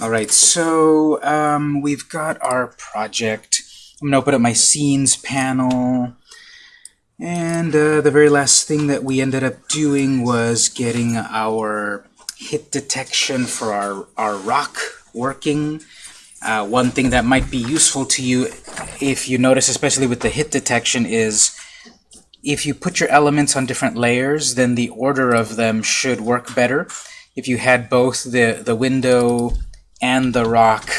All right, so um, we've got our project. I'm going to open up my scenes panel. And uh, the very last thing that we ended up doing was getting our hit detection for our, our rock working. Uh, one thing that might be useful to you, if you notice, especially with the hit detection, is if you put your elements on different layers, then the order of them should work better. If you had both the, the window and the rock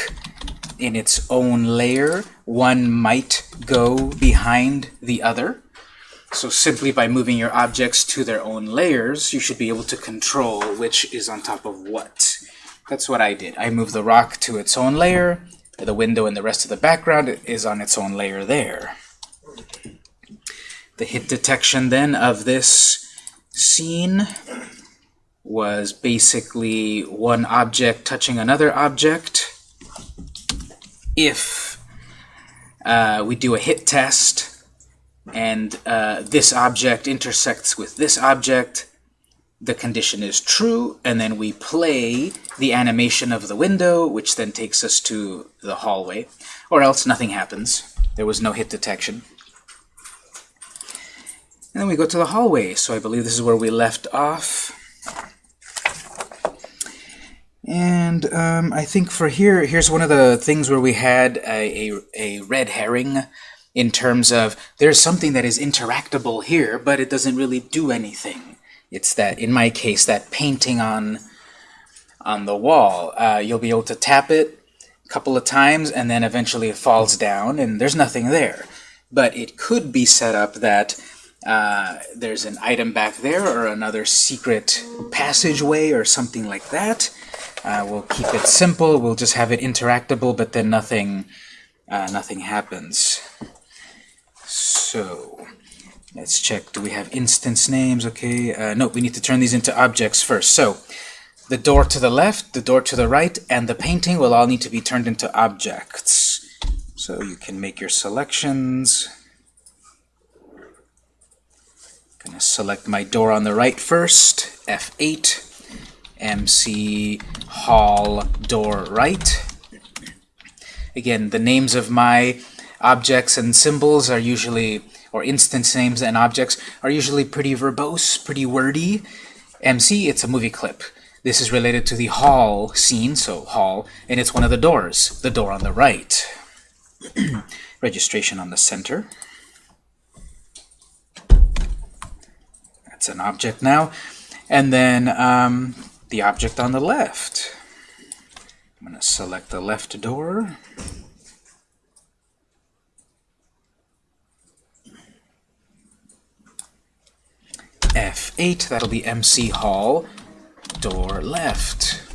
in its own layer, one might go behind the other. So simply by moving your objects to their own layers, you should be able to control which is on top of what. That's what I did. I moved the rock to its own layer, the window and the rest of the background is on its own layer there. The hit detection then of this scene was basically one object touching another object. If uh, we do a hit test and uh, this object intersects with this object, the condition is true, and then we play the animation of the window, which then takes us to the hallway, or else nothing happens. There was no hit detection. And then we go to the hallway, so I believe this is where we left off. And um, I think for here, here's one of the things where we had a, a, a, red herring in terms of there's something that is interactable here, but it doesn't really do anything. It's that, in my case, that painting on, on the wall. Uh, you'll be able to tap it a couple of times, and then eventually it falls down, and there's nothing there. But it could be set up that uh, there's an item back there, or another secret passageway, or something like that. Uh, we'll keep it simple. We'll just have it interactable, but then nothing, uh, nothing happens. So let's check. Do we have instance names? Okay. Uh, no, we need to turn these into objects first. So the door to the left, the door to the right, and the painting will all need to be turned into objects. So you can make your selections. I'm to select my door on the right first, F8. MC Hall Door Right. Again, the names of my objects and symbols are usually, or instance names and objects, are usually pretty verbose, pretty wordy. MC, it's a movie clip. This is related to the hall scene, so hall, and it's one of the doors, the door on the right. Registration on the center. That's an object now. And then um, the object on the left. I'm going to select the left door. F8, that'll be MC Hall, door left.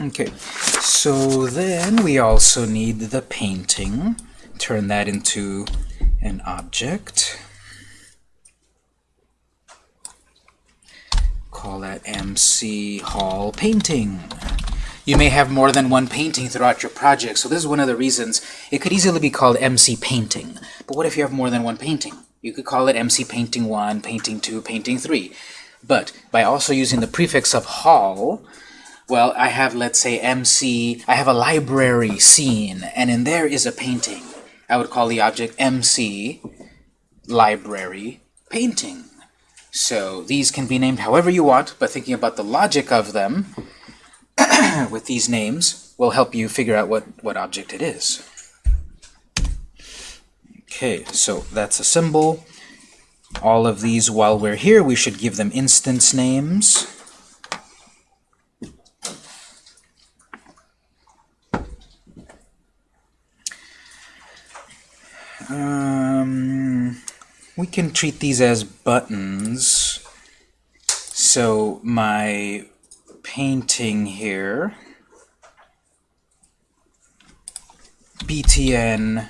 Okay, so then we also need the painting. Turn that into an object. Call that MC Hall Painting. You may have more than one painting throughout your project, so this is one of the reasons it could easily be called MC Painting. But what if you have more than one painting? You could call it MC Painting 1, Painting 2, Painting 3. But by also using the prefix of Hall, well, I have, let's say, MC, I have a library scene, and in there is a painting. I would call the object MC library painting. So these can be named however you want, but thinking about the logic of them with these names will help you figure out what, what object it is. Okay, so that's a symbol. All of these, while we're here, we should give them instance names. Um, we can treat these as buttons so my painting here, btn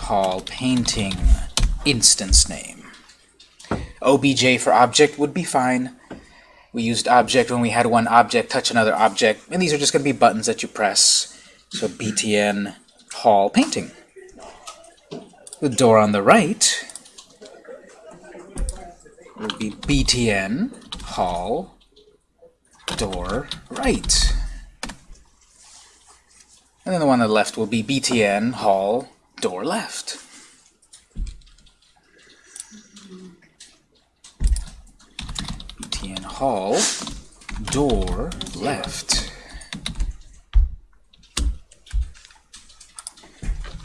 hall painting instance name. obj for object would be fine. We used object when we had one object touch another object, and these are just going to be buttons that you press. So btn hall painting. The door on the right will be btn hall door right. And then the one on the left will be btn hall door left. btn hall door left.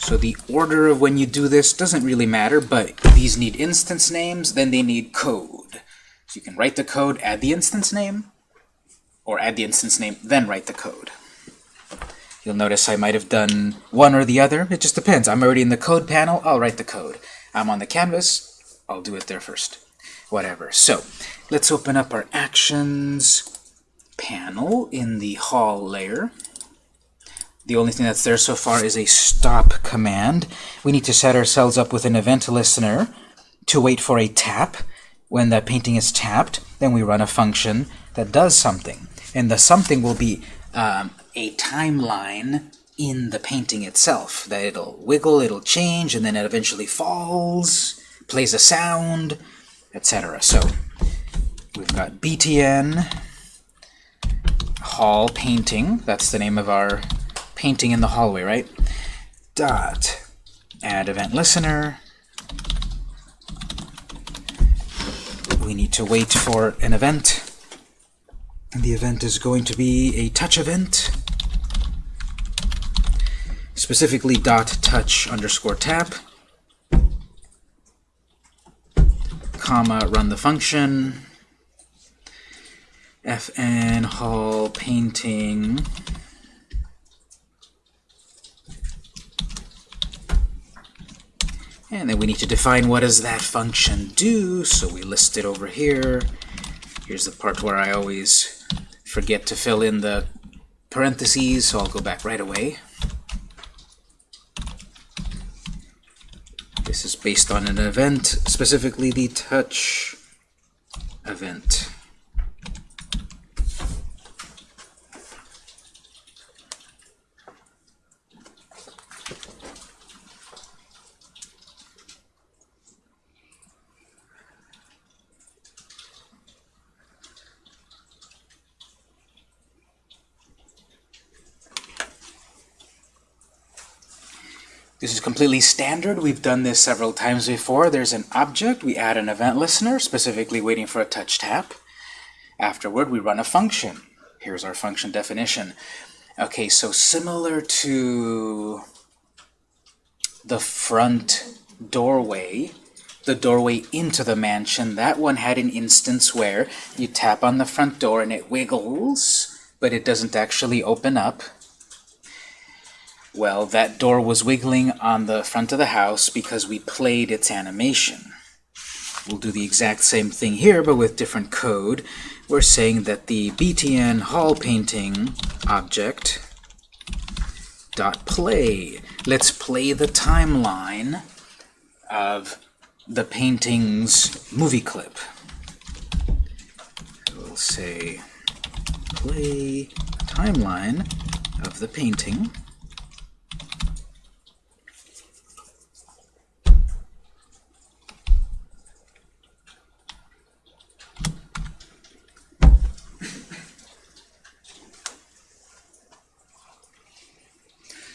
So the order of when you do this doesn't really matter, but these need instance names, then they need code. So you can write the code, add the instance name, or add the instance name, then write the code. You'll notice I might have done one or the other. It just depends. I'm already in the code panel, I'll write the code. I'm on the canvas, I'll do it there first. Whatever. So let's open up our actions panel in the hall layer. The only thing that's there so far is a stop command. We need to set ourselves up with an event listener to wait for a tap. When the painting is tapped, then we run a function that does something. And the something will be um, a timeline in the painting itself. That it'll wiggle, it'll change, and then it eventually falls, plays a sound, etc. So we've got btn hall painting. That's the name of our painting in the hallway, right? Dot add event listener. We need to wait for an event. And the event is going to be a touch event. Specifically dot touch underscore tap. Comma run the function. fn hall painting And then we need to define what does that function do, so we list it over here. Here's the part where I always forget to fill in the parentheses, so I'll go back right away. This is based on an event, specifically the touch event. This is completely standard. We've done this several times before. There's an object. We add an event listener, specifically waiting for a touch tap. Afterward, we run a function. Here's our function definition. Okay, so similar to the front doorway, the doorway into the mansion, that one had an instance where you tap on the front door and it wiggles, but it doesn't actually open up. Well, that door was wiggling on the front of the house because we played its animation. We'll do the exact same thing here, but with different code. We're saying that the btn hall painting object dot play. Let's play the timeline of the painting's movie clip. We'll say play timeline of the painting.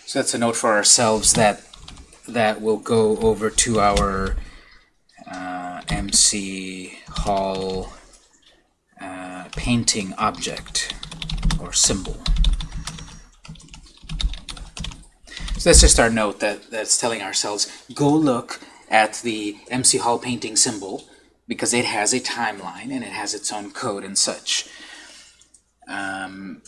So that's a note for ourselves that that will go over to our uh, MC Hall uh, painting object or symbol. So that's just our note that, that's telling ourselves, go look at the MC Hall painting symbol because it has a timeline and it has its own code and such. Um,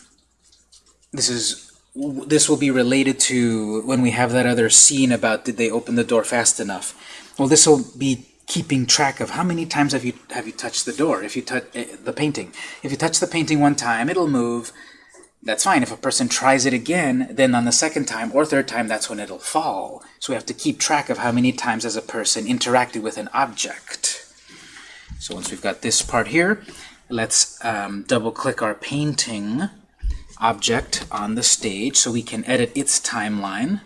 this is this will be related to when we have that other scene about did they open the door fast enough. Well, this will be keeping track of how many times have you have you touched the door, if you touch uh, the painting. If you touch the painting one time, it'll move. That's fine. If a person tries it again, then on the second time or third time, that's when it'll fall. So we have to keep track of how many times as a person interacted with an object. So once we've got this part here, let's um, double-click our painting object on the stage so we can edit its timeline.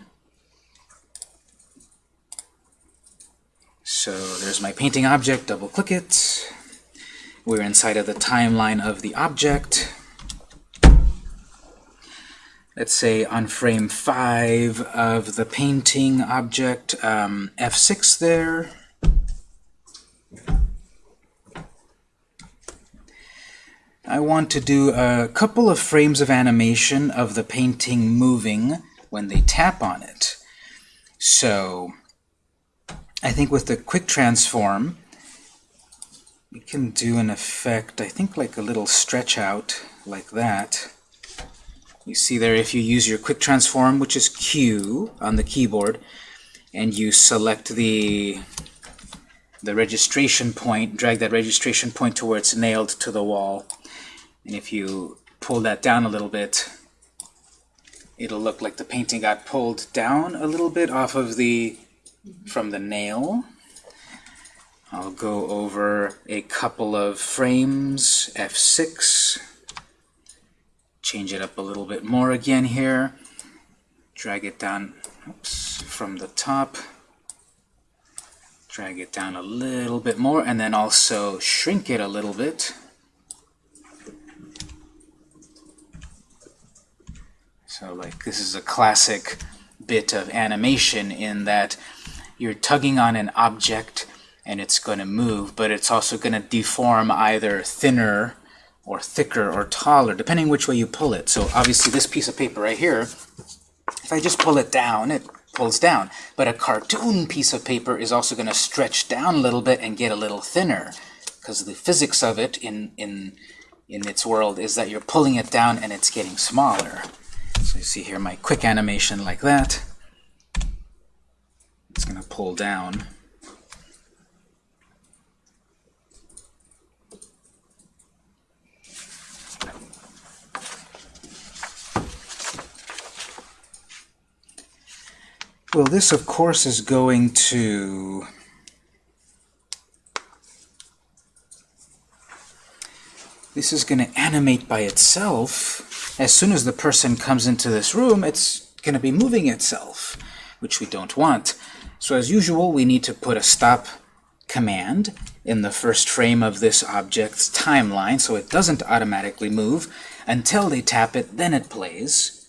So there's my painting object, double-click it. We're inside of the timeline of the object. Let's say on frame 5 of the painting object, um, F6 there. I want to do a couple of frames of animation of the painting moving when they tap on it. So I think with the quick transform, we can do an effect, I think like a little stretch out like that. You see there, if you use your quick transform, which is Q on the keyboard, and you select the the registration point, drag that registration point to where it's nailed to the wall, and if you pull that down a little bit, it'll look like the painting got pulled down a little bit off of the from the nail. I'll go over a couple of frames, F6, change it up a little bit more again here, drag it down oops, from the top, drag it down a little bit more, and then also shrink it a little bit. So like this is a classic bit of animation in that you're tugging on an object and it's going to move, but it's also going to deform either thinner or thicker or taller, depending which way you pull it. So obviously this piece of paper right here, if I just pull it down, it pulls down. But a cartoon piece of paper is also going to stretch down a little bit and get a little thinner, because the physics of it in, in, in its world is that you're pulling it down and it's getting smaller. So you see here my quick animation like that. It's going to pull down. Well, this, of course, is going to this is going to animate by itself. As soon as the person comes into this room, it's going to be moving itself, which we don't want. So as usual, we need to put a stop command in the first frame of this object's timeline so it doesn't automatically move until they tap it, then it plays.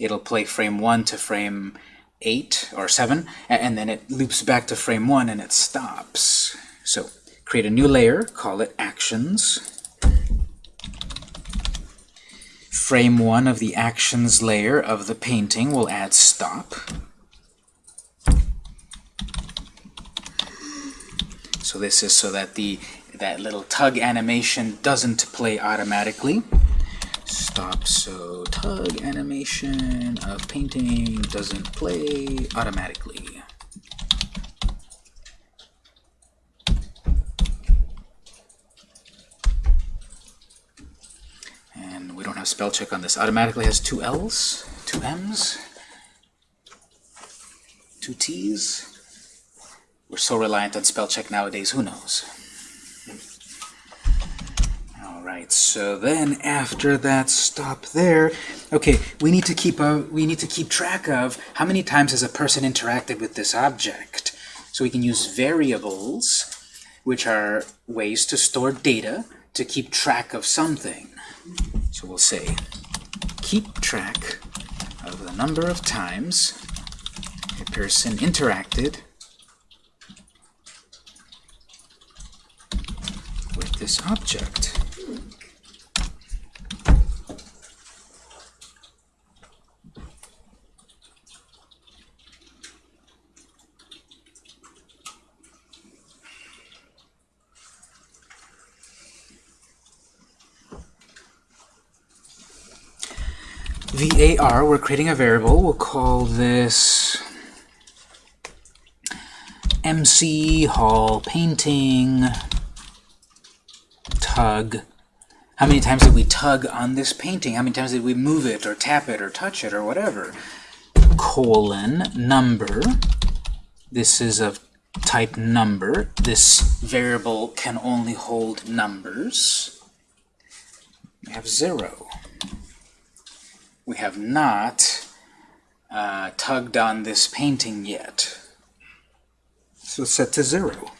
It'll play frame 1 to frame 8 or 7, and then it loops back to frame 1 and it stops. So create a new layer, call it Actions. Frame 1 of the Actions layer of the painting will add Stop. So this is so that the that little tug animation doesn't play automatically. Stop so tug animation of painting doesn't play automatically. And we don't have spell check on this. Automatically has two L's, two M's, two T's. We're so reliant on spell check nowadays, who knows? Alright, so then after that stop there, okay, we need to keep a we need to keep track of how many times has a person interacted with this object. So we can use variables, which are ways to store data to keep track of something. So we'll say keep track of the number of times a person interacted with this object. Var, we're creating a variable. We'll call this MC Hall painting tug. How many times did we tug on this painting? How many times did we move it or tap it or touch it or whatever? Colon number. This is of type number. This variable can only hold numbers. We have zero. We have not uh, tugged on this painting yet. So set to zero.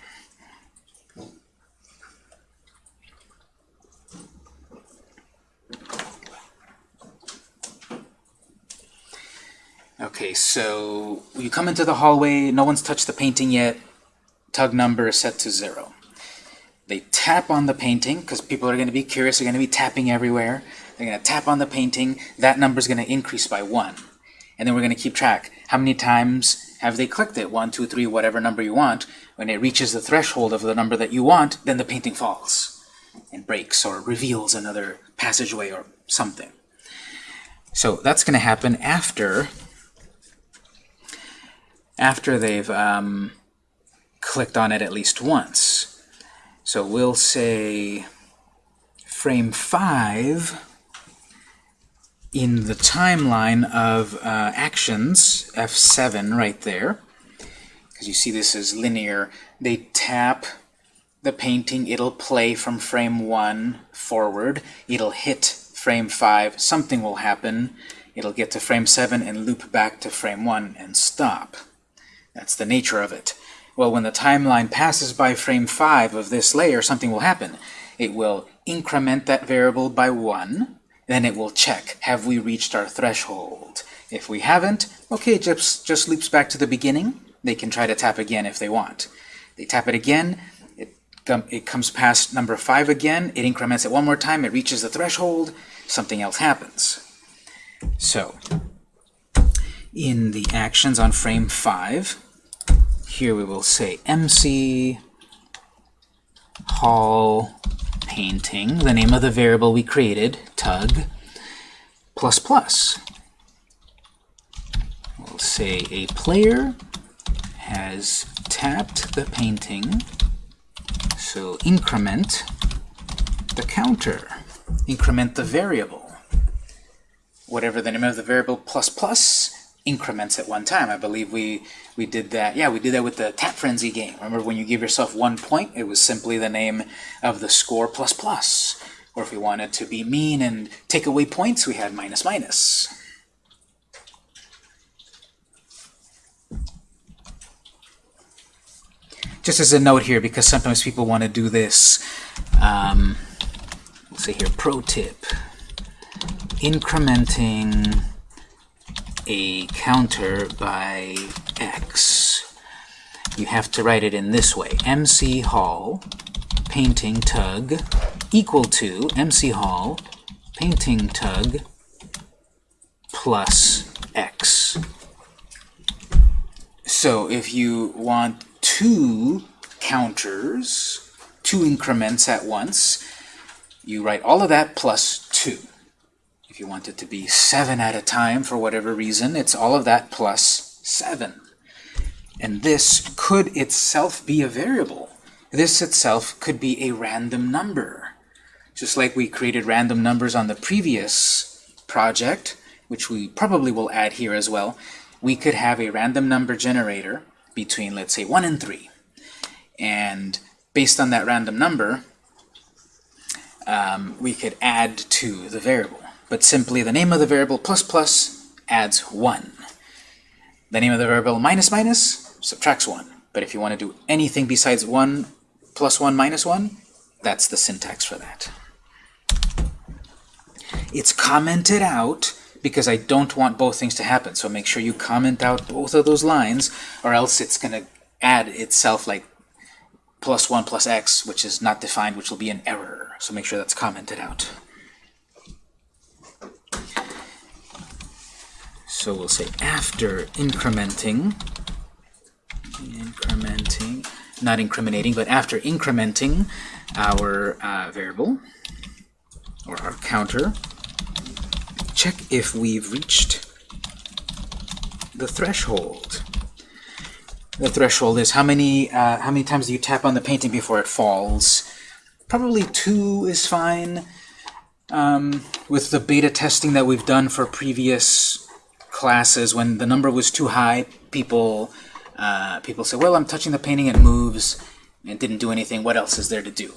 Okay, so you come into the hallway, no one's touched the painting yet, tug number is set to zero. They tap on the painting, because people are going to be curious, they're going to be tapping everywhere. They're going to tap on the painting, that number is going to increase by one. And then we're going to keep track. How many times have they clicked it? One, two, three, whatever number you want. When it reaches the threshold of the number that you want, then the painting falls and breaks or reveals another passageway or something. So that's going to happen after after they've um, clicked on it at least once. So we'll say frame 5 in the timeline of uh, actions, F7 right there, because you see this is linear, they tap the painting, it'll play from frame 1 forward, it'll hit frame 5, something will happen, it'll get to frame 7 and loop back to frame 1 and stop. That's the nature of it. Well, when the timeline passes by frame 5 of this layer, something will happen. It will increment that variable by 1, then it will check, have we reached our threshold? If we haven't, okay, just, just loops back to the beginning. They can try to tap again if they want. They tap it again, it, it comes past number 5 again, it increments it one more time, it reaches the threshold, something else happens. So, in the actions on frame 5, here we will say MC Hall painting, the name of the variable we created, tug, plus plus. We'll say a player has tapped the painting, so increment the counter, increment the variable. Whatever the name of the variable plus plus increments at one time. I believe we we did that. Yeah, we did that with the Tap Frenzy game. Remember when you give yourself one point, it was simply the name of the score plus plus. Or if we wanted to be mean and take away points, we had minus minus. Just as a note here, because sometimes people want to do this, um, let's say here, pro tip, incrementing a counter by x, you have to write it in this way. MC Hall painting tug equal to MC Hall painting tug plus x. So if you want two counters, two increments at once, you write all of that plus 2. If you want it to be 7 at a time for whatever reason, it's all of that plus 7. And this could itself be a variable. This itself could be a random number. Just like we created random numbers on the previous project, which we probably will add here as well, we could have a random number generator between, let's say, 1 and 3. And based on that random number, um, we could add to the variable but simply the name of the variable plus plus adds 1. The name of the variable minus minus subtracts 1. But if you want to do anything besides 1 plus 1 minus 1, that's the syntax for that. It's commented out because I don't want both things to happen. So make sure you comment out both of those lines, or else it's going to add itself like plus 1 plus x, which is not defined, which will be an error. So make sure that's commented out. So we'll say after incrementing, incrementing, not incriminating, but after incrementing our uh, variable, or our counter, check if we've reached the threshold. the threshold is. How many uh, how many times do you tap on the painting before it falls? Probably two is fine. Um, with the beta testing that we've done for previous classes, when the number was too high, people uh, people say, "Well, I'm touching the painting, it moves, and it didn't do anything. What else is there to do?"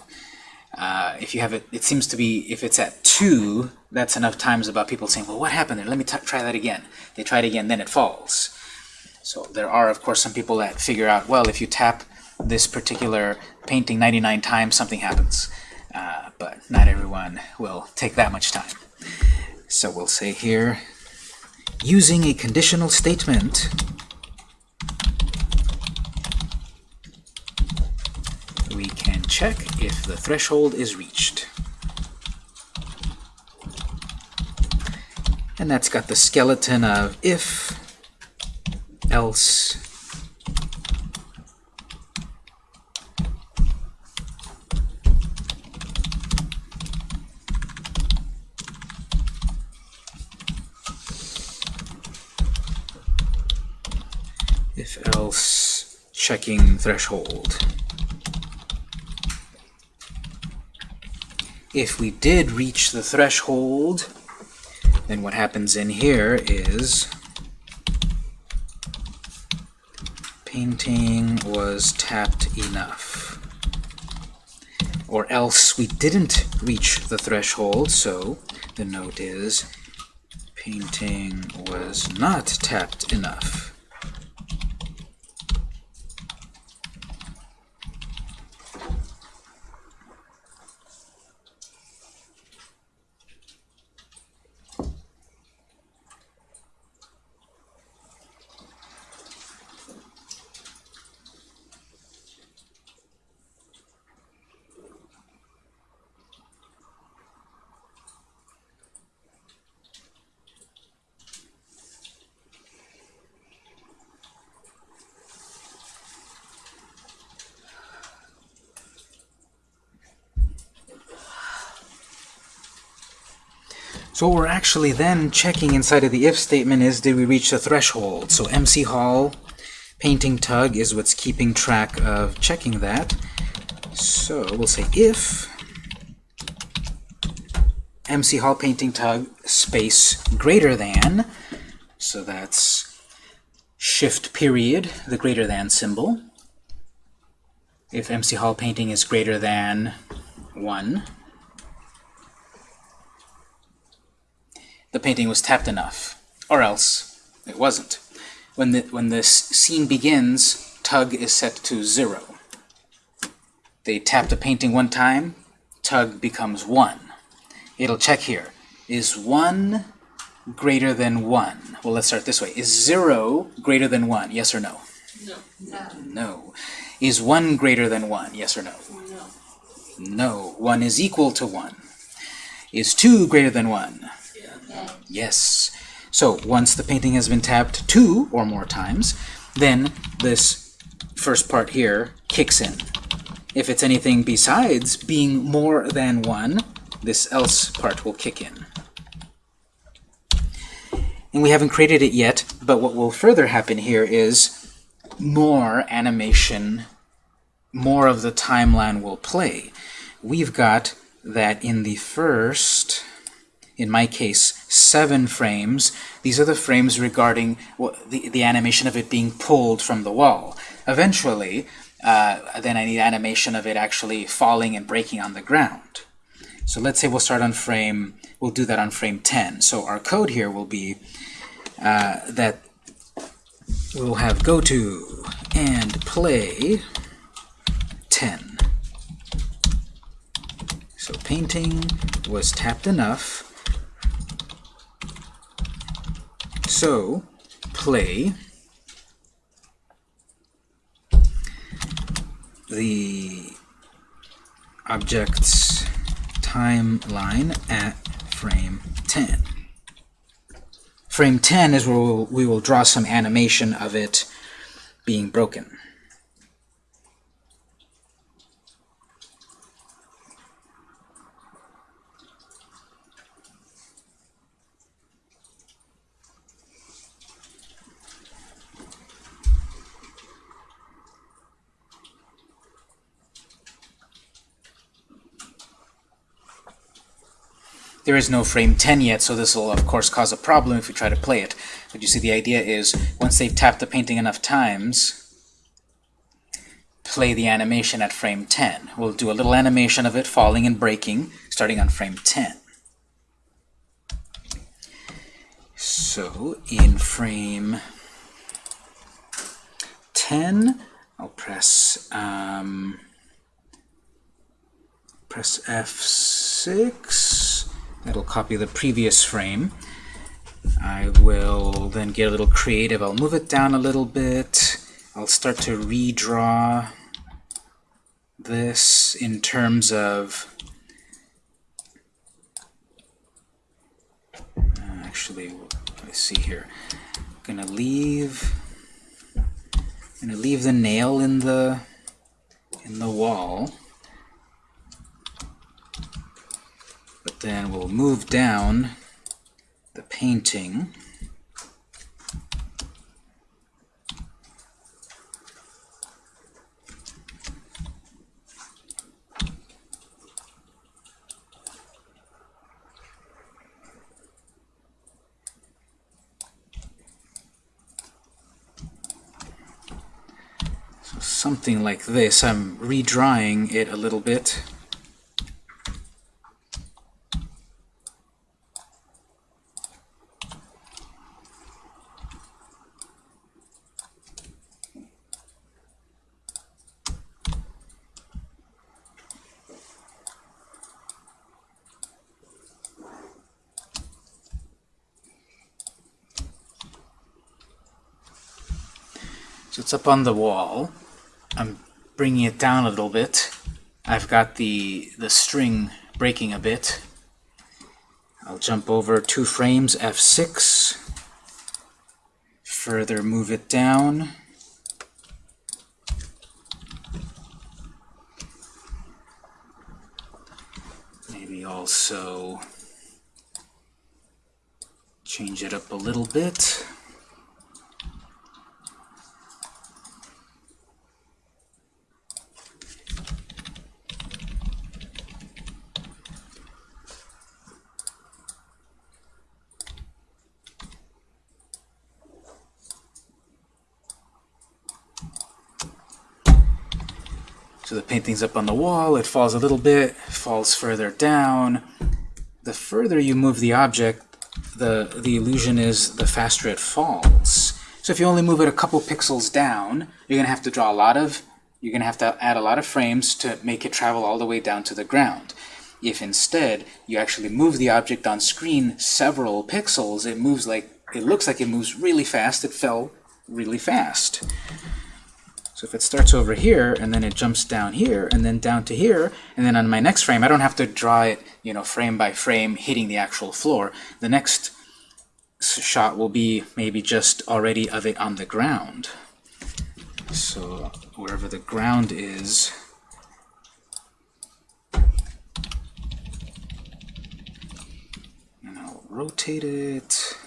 Uh, if you have it, it seems to be, if it's at 2, that's enough times about people saying, well, what happened there? Let me try that again. They try it again, then it falls. So there are, of course, some people that figure out, well, if you tap this particular painting 99 times, something happens. Uh, but not everyone will take that much time. So we'll say here, using a conditional statement, we can check if the threshold is reached. And that's got the skeleton of if, else, if else checking threshold. If we did reach the threshold, then what happens in here is painting was tapped enough. Or else we didn't reach the threshold, so the note is painting was not tapped enough. So what we're actually then checking inside of the if statement is did we reach the threshold? So MC Hall painting tug is what's keeping track of checking that. So we'll say if MC Hall painting tug space greater than, so that's shift period, the greater than symbol. If MC Hall painting is greater than 1, the painting was tapped enough, or else it wasn't. When, the, when this scene begins, tug is set to 0. They tap the painting one time, tug becomes 1. It'll check here. Is 1 greater than 1? Well, let's start this way. Is 0 greater than 1? Yes or no? No. No. No. Is 1 greater than 1? Yes or no? No. No. 1 is equal to 1. Is 2 greater than 1? Yes. So once the painting has been tapped two or more times, then this first part here kicks in. If it's anything besides being more than one, this else part will kick in. And we haven't created it yet, but what will further happen here is more animation, more of the timeline will play. We've got that in the first in my case, seven frames. These are the frames regarding the, the animation of it being pulled from the wall. Eventually, uh, then I need animation of it actually falling and breaking on the ground. So let's say we'll start on frame, we'll do that on frame 10. So our code here will be uh, that we'll have go to and play 10. So painting was tapped enough So play the object's timeline at frame 10. Frame 10 is where we'll, draw some animation of it being broken. There is no frame 10 yet, so this will of course cause a problem if we try to play it. But you see the idea is, once they've tapped the painting enough times, play the animation at frame 10. We'll do a little animation of it falling and breaking, starting on frame 10. So in frame 10, I'll press um, press F6. That'll copy the previous frame. I will then get a little creative. I'll move it down a little bit. I'll start to redraw this in terms of uh, actually let's see here I'm gonna leave I'm gonna leave the nail in the in the wall then we'll move down the painting something like this. I'm redrawing it a little bit. It's up on the wall. I'm bringing it down a little bit. I've got the, the string breaking a bit. I'll jump over two frames, F6. Further move it down. Maybe also change it up a little bit. Painting's up on the wall, it falls a little bit, falls further down. The further you move the object, the, the illusion is the faster it falls. So if you only move it a couple pixels down, you're going to have to draw a lot of, you're going to have to add a lot of frames to make it travel all the way down to the ground. If instead you actually move the object on screen several pixels, it moves like, it looks like it moves really fast, it fell really fast. So if it starts over here, and then it jumps down here, and then down to here, and then on my next frame, I don't have to draw it, you know, frame by frame, hitting the actual floor. The next shot will be maybe just already of it on the ground. So wherever the ground is, and I'll rotate it.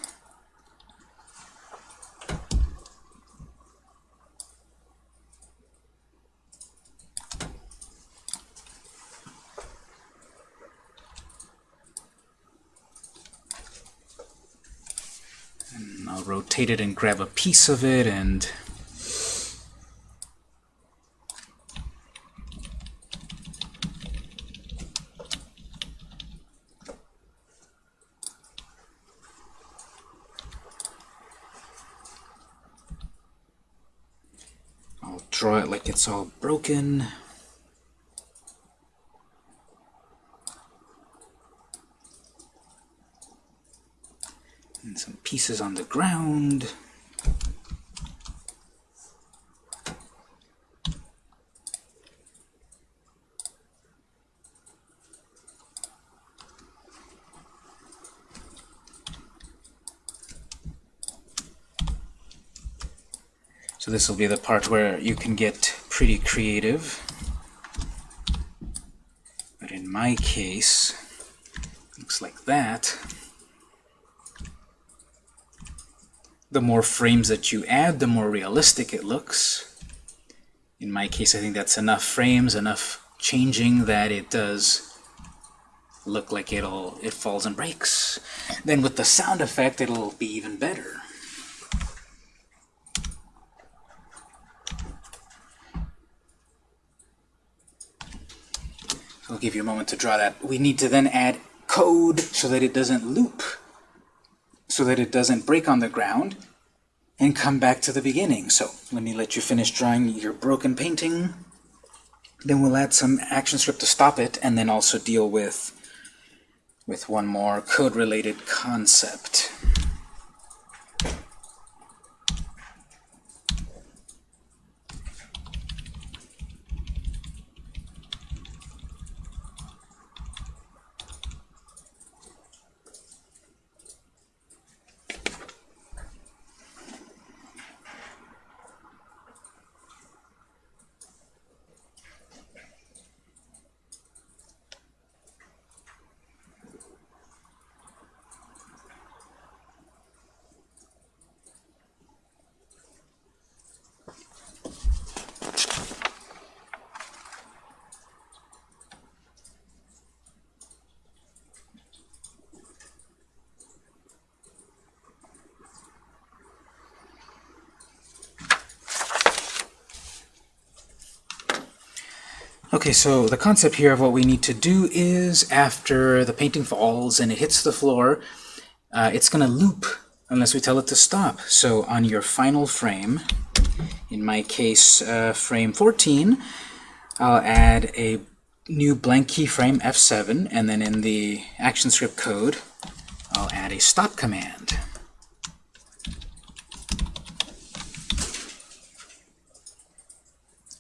I'll rotate it and grab a piece of it and I'll draw it like it's all broken. and some pieces on the ground. So this will be the part where you can get pretty creative. But in my case, looks like that. The more frames that you add, the more realistic it looks. In my case, I think that's enough frames, enough changing that it does look like it'll it falls and breaks. Then with the sound effect, it'll be even better. I'll give you a moment to draw that. We need to then add code so that it doesn't loop, so that it doesn't break on the ground and come back to the beginning. So let me let you finish drawing your broken painting. Then we'll add some action script to stop it, and then also deal with with one more code-related concept. Okay, so the concept here of what we need to do is after the painting falls and it hits the floor, uh, it's going to loop unless we tell it to stop. So on your final frame, in my case uh, frame 14, I'll add a new blank keyframe F7 and then in the ActionScript code I'll add a stop command.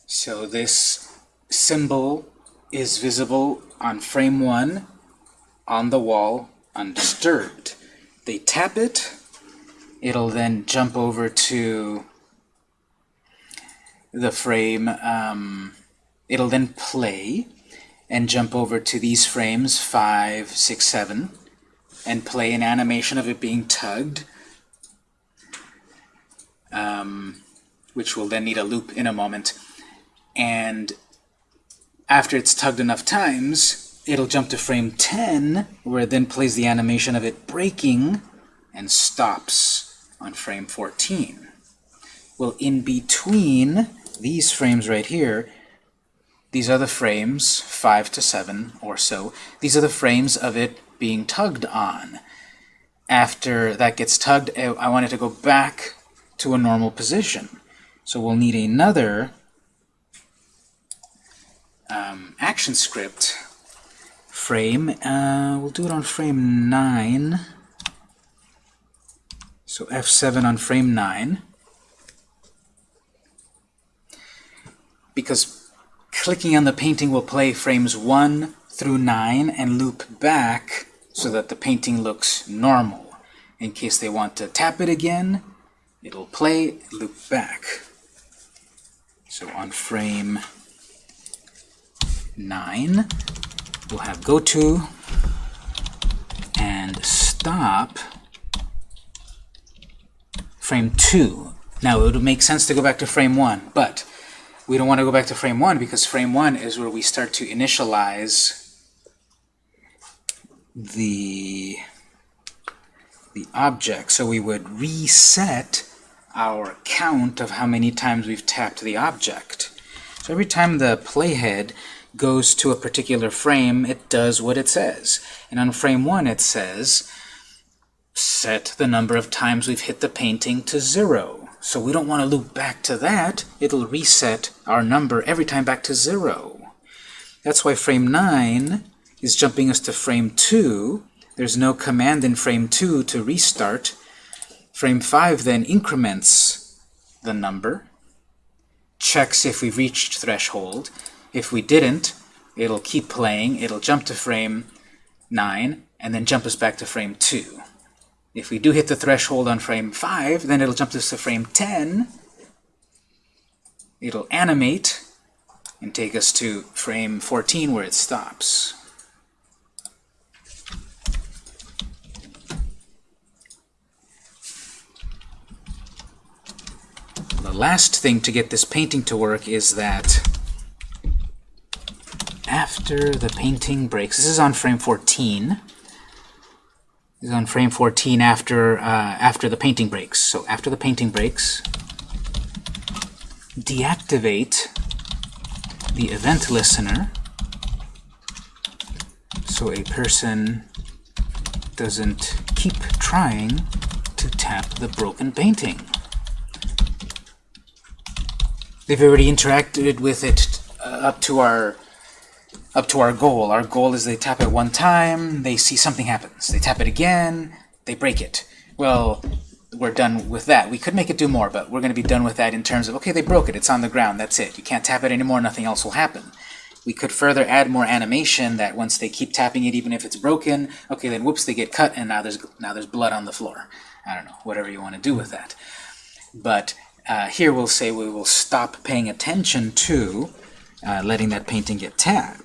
So this symbol is visible on frame 1 on the wall undisturbed. They tap it, it'll then jump over to the frame, um, it'll then play and jump over to these frames 5, 6, 7 and play an animation of it being tugged um, which will then need a loop in a moment and after it's tugged enough times, it'll jump to frame 10, where it then plays the animation of it breaking and stops on frame 14. Well, in between these frames right here, these are the frames, 5 to 7 or so, these are the frames of it being tugged on. After that gets tugged, I want it to go back to a normal position. So we'll need another um, action script frame. Uh, we'll do it on frame 9. So F7 on frame 9. Because clicking on the painting will play frames 1 through 9 and loop back so that the painting looks normal. In case they want to tap it again, it'll play, loop back. So on frame 9, we'll have go to and stop frame 2. Now, it would make sense to go back to frame 1, but we don't want to go back to frame 1 because frame 1 is where we start to initialize the, the object. So we would reset our count of how many times we've tapped the object. So every time the playhead goes to a particular frame, it does what it says. And on frame 1 it says, set the number of times we've hit the painting to 0. So we don't want to loop back to that. It'll reset our number every time back to 0. That's why frame 9 is jumping us to frame 2. There's no command in frame 2 to restart. Frame 5 then increments the number, checks if we've reached threshold, if we didn't, it'll keep playing, it'll jump to frame 9, and then jump us back to frame 2. If we do hit the threshold on frame 5, then it'll jump us to frame 10, it'll animate, and take us to frame 14 where it stops. The last thing to get this painting to work is that after the painting breaks. This is on frame 14. This is on frame 14 after uh, after the painting breaks. So after the painting breaks, deactivate the event listener so a person doesn't keep trying to tap the broken painting. They've already interacted with it uh, up to our up to our goal. Our goal is they tap it one time, they see something happens. They tap it again, they break it. Well, we're done with that. We could make it do more, but we're going to be done with that in terms of, okay, they broke it, it's on the ground, that's it. You can't tap it anymore, nothing else will happen. We could further add more animation that once they keep tapping it, even if it's broken, okay, then whoops, they get cut, and now there's now there's blood on the floor. I don't know, whatever you want to do with that. But uh, here we'll say we will stop paying attention to uh, letting that painting get tapped.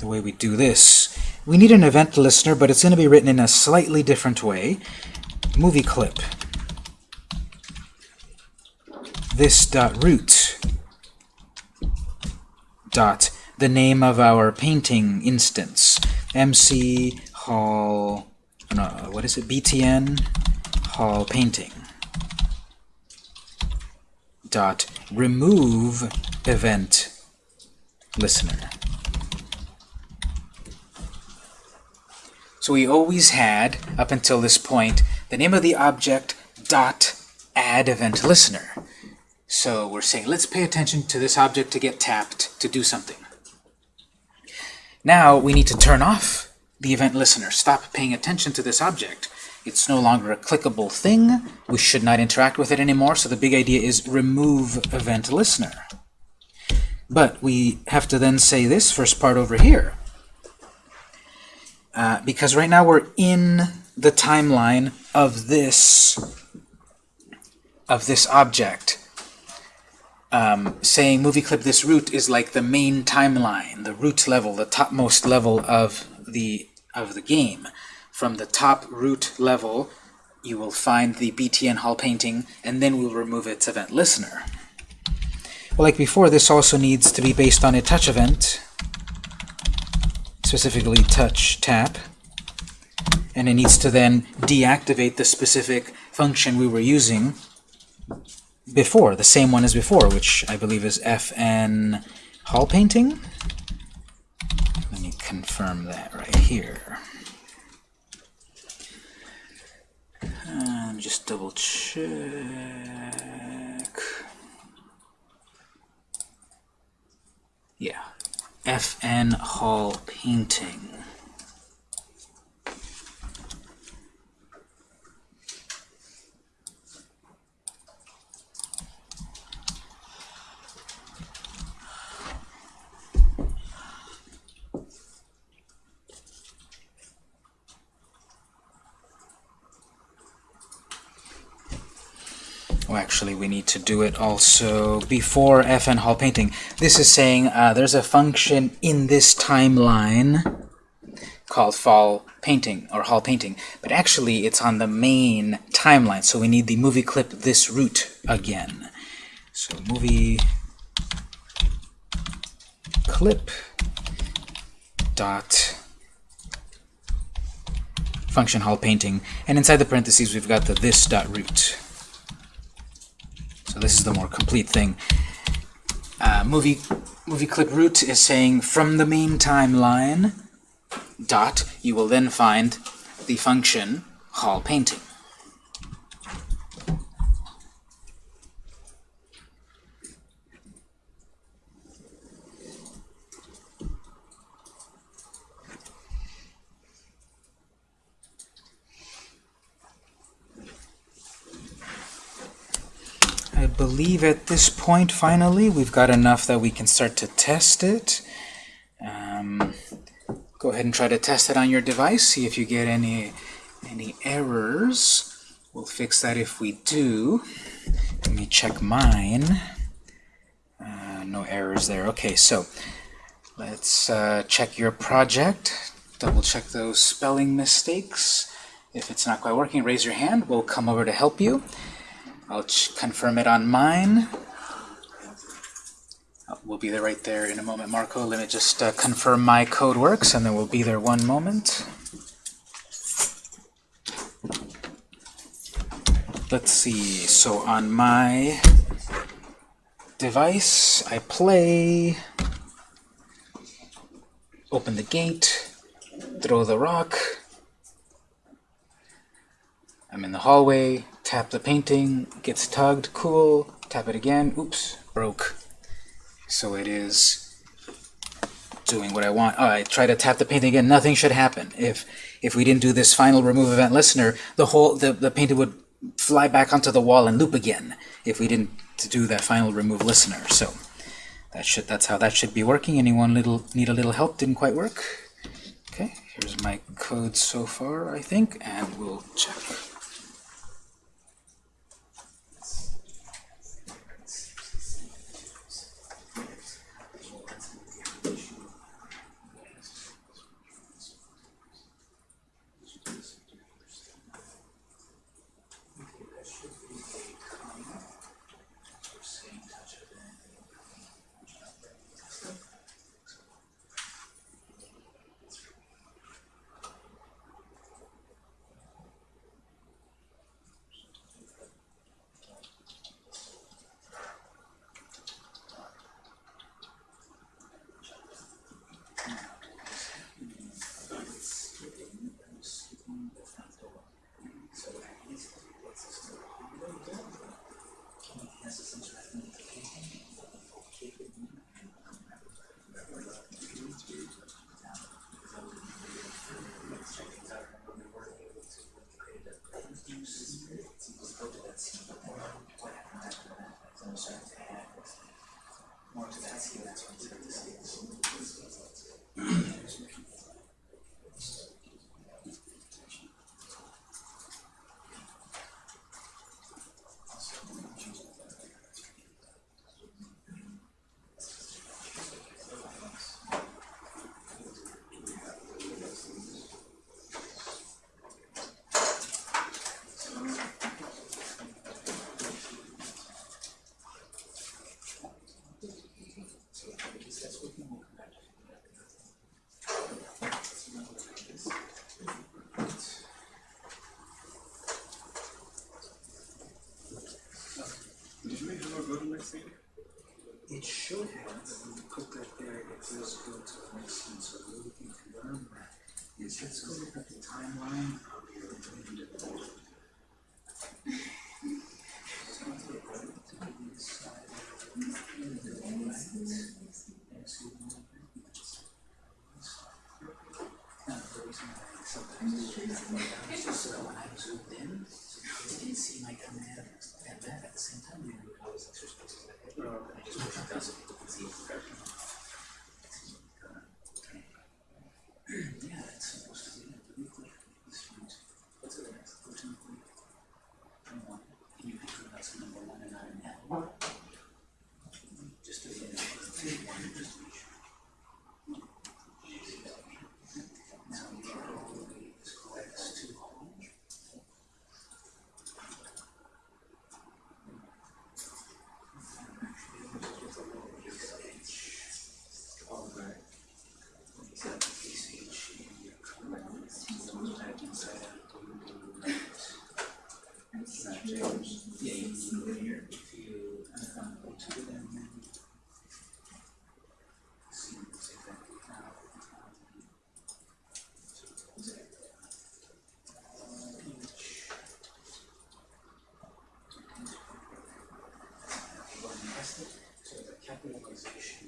The way we do this, we need an event listener, but it's going to be written in a slightly different way. Movie clip. This dot root dot the name of our painting instance. MC Hall, no, what is it? BTN Hall Painting. Dot remove event listener. So we always had, up until this point, the name of the object dot add event listener. So we're saying, let's pay attention to this object to get tapped to do something. Now we need to turn off the event listener. Stop paying attention to this object. It's no longer a clickable thing. We should not interact with it anymore. So the big idea is remove event listener. But we have to then say this first part over here. Uh, because right now we're in the timeline of this of this object. Um, saying movie clip this root is like the main timeline, the root level, the topmost level of the of the game. From the top root level, you will find the BTN Hall painting, and then we'll remove its event listener. Well, like before, this also needs to be based on a touch event, specifically touch tap, and it needs to then deactivate the specific function we were using before, the same one as before, which I believe is FN Hall painting. Let me confirm that right here. Uh, and just double check. Yeah, FN Hall Painting. Well, actually, we need to do it also before FN Hall Painting. This is saying uh, there's a function in this timeline called Fall Painting or Hall Painting, but actually it's on the main timeline, so we need the movie clip this root again. So movie clip dot function Hall Painting, and inside the parentheses we've got the this dot root. So this is the more complete thing. Uh, movie, movie clip root is saying from the main timeline, dot, you will then find the function hall painting. Believe at this point, finally, we've got enough that we can start to test it. Um, go ahead and try to test it on your device, see if you get any, any errors. We'll fix that if we do. Let me check mine. Uh, no errors there. Okay, so let's uh, check your project. Double check those spelling mistakes. If it's not quite working, raise your hand. We'll come over to help you. I'll confirm it on mine. Oh, we'll be there right there in a moment, Marco. Let me just uh, confirm my code works, and then we'll be there one moment. Let's see. So on my device, I play, open the gate, throw the rock. I'm in the hallway, tap the painting, gets tugged, cool, tap it again, oops, broke. So it is doing what I want. Oh, I try to tap the painting again, nothing should happen. If if we didn't do this final remove event listener, the whole the, the painting would fly back onto the wall and loop again if we didn't do that final remove listener. So that should that's how that should be working. Anyone little need a little help? Didn't quite work? Okay, here's my code so far, I think, and we'll check. Zoomed in, so you didn't see my command and that at the same time, you know, I was like, switch places like that. I just wish it does it, you can see it. Yeah, that's supposed to be it, really quick. This one's, what's the next, go to number one. And you can put that's number one and not an L. Just to be in two, one, just to be sure. Now we can hopefully this corrects to home. Yeah, you can go here if you uh, go to them. See, it's exactly how. So the capitalization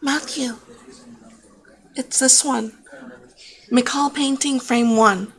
Matthew, it's this one. McCall Painting Frame 1.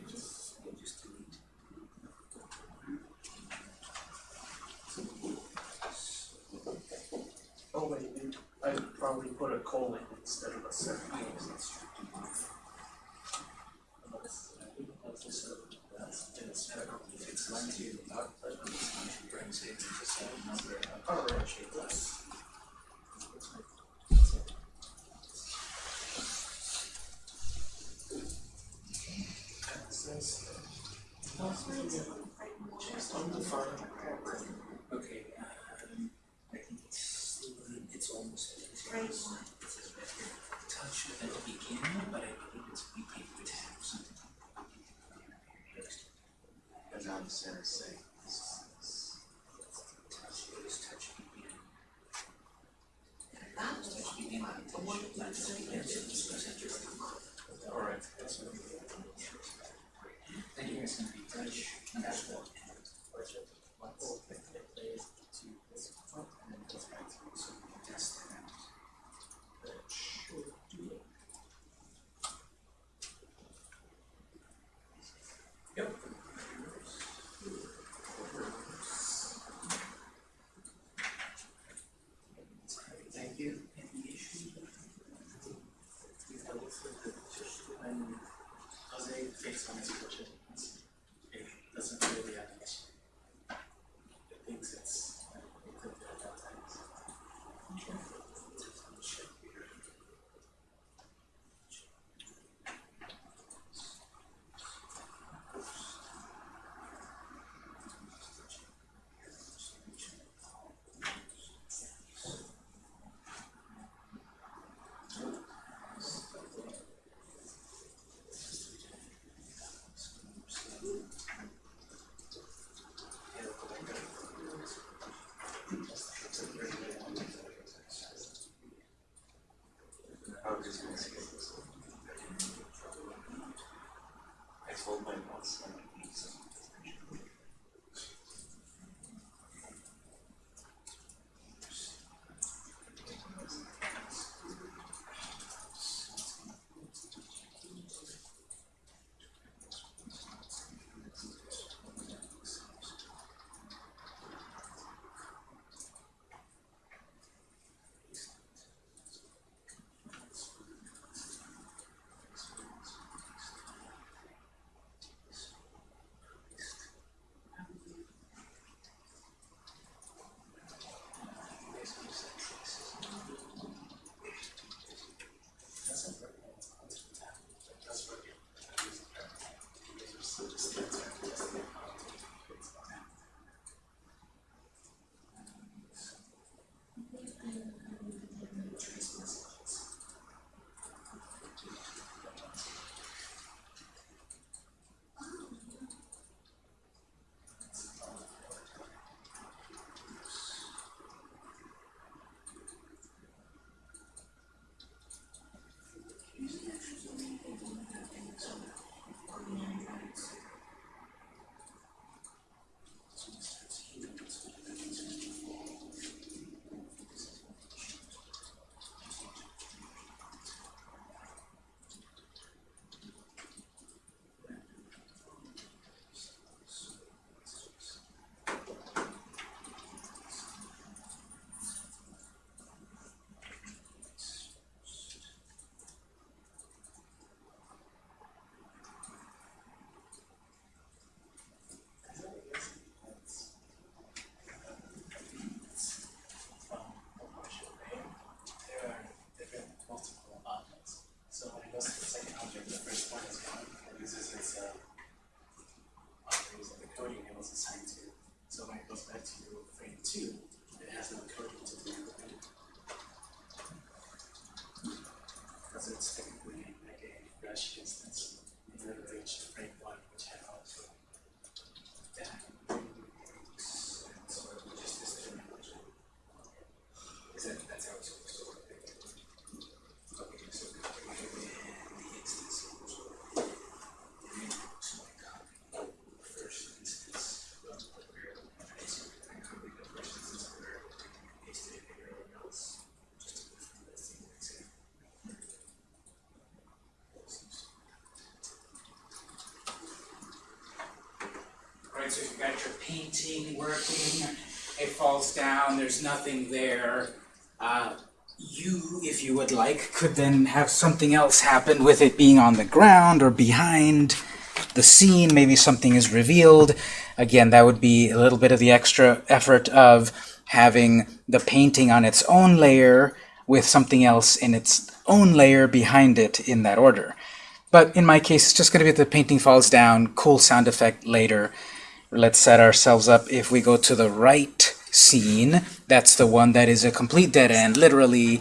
Alright, so you've got your painting working, it falls down, there's nothing there. Uh, you, if you would like, could then have something else happen with it being on the ground or behind the scene, maybe something is revealed. Again, that would be a little bit of the extra effort of having the painting on its own layer with something else in its own layer behind it in that order. But in my case, it's just going to be the painting falls down, cool sound effect later. Let's set ourselves up. If we go to the right scene, that's the one that is a complete dead end. Literally,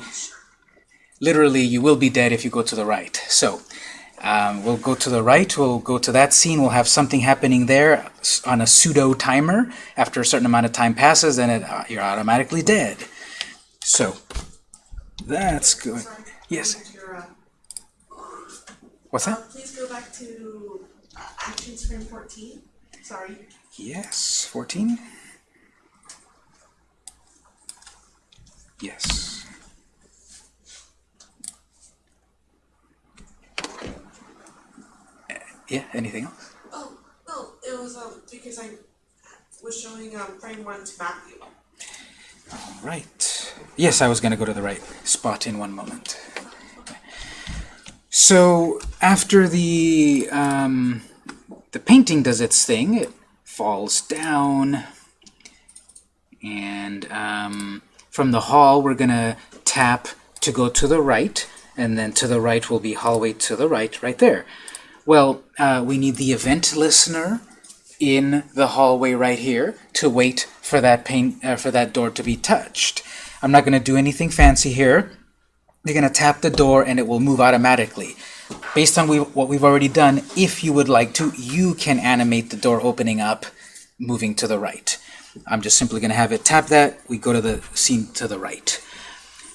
literally, you will be dead if you go to the right. So um, we'll go to the right. We'll go to that scene. We'll have something happening there on a pseudo timer. After a certain amount of time passes, then it, uh, you're automatically dead. So that's good. Yes. Uh, What's uh, that? please go back to action screen fourteen. Sorry. Yes, 14? Yes. Uh, Yeah, anything else? Oh, no, it was, um, because I was showing, um, frame one to Matthew. All right. Yes, I was going to go to the right spot in one moment. So after the um, the painting does its thing, it falls down, and um, from the hall we're going to tap to go to the right, and then to the right will be hallway to the right, right there. Well, uh, we need the event listener in the hallway right here to wait for that paint uh, for that door to be touched. I'm not going to do anything fancy here. You're going to tap the door and it will move automatically. Based on we, what we've already done, if you would like to, you can animate the door opening up, moving to the right. I'm just simply going to have it tap that. We go to the scene to the right.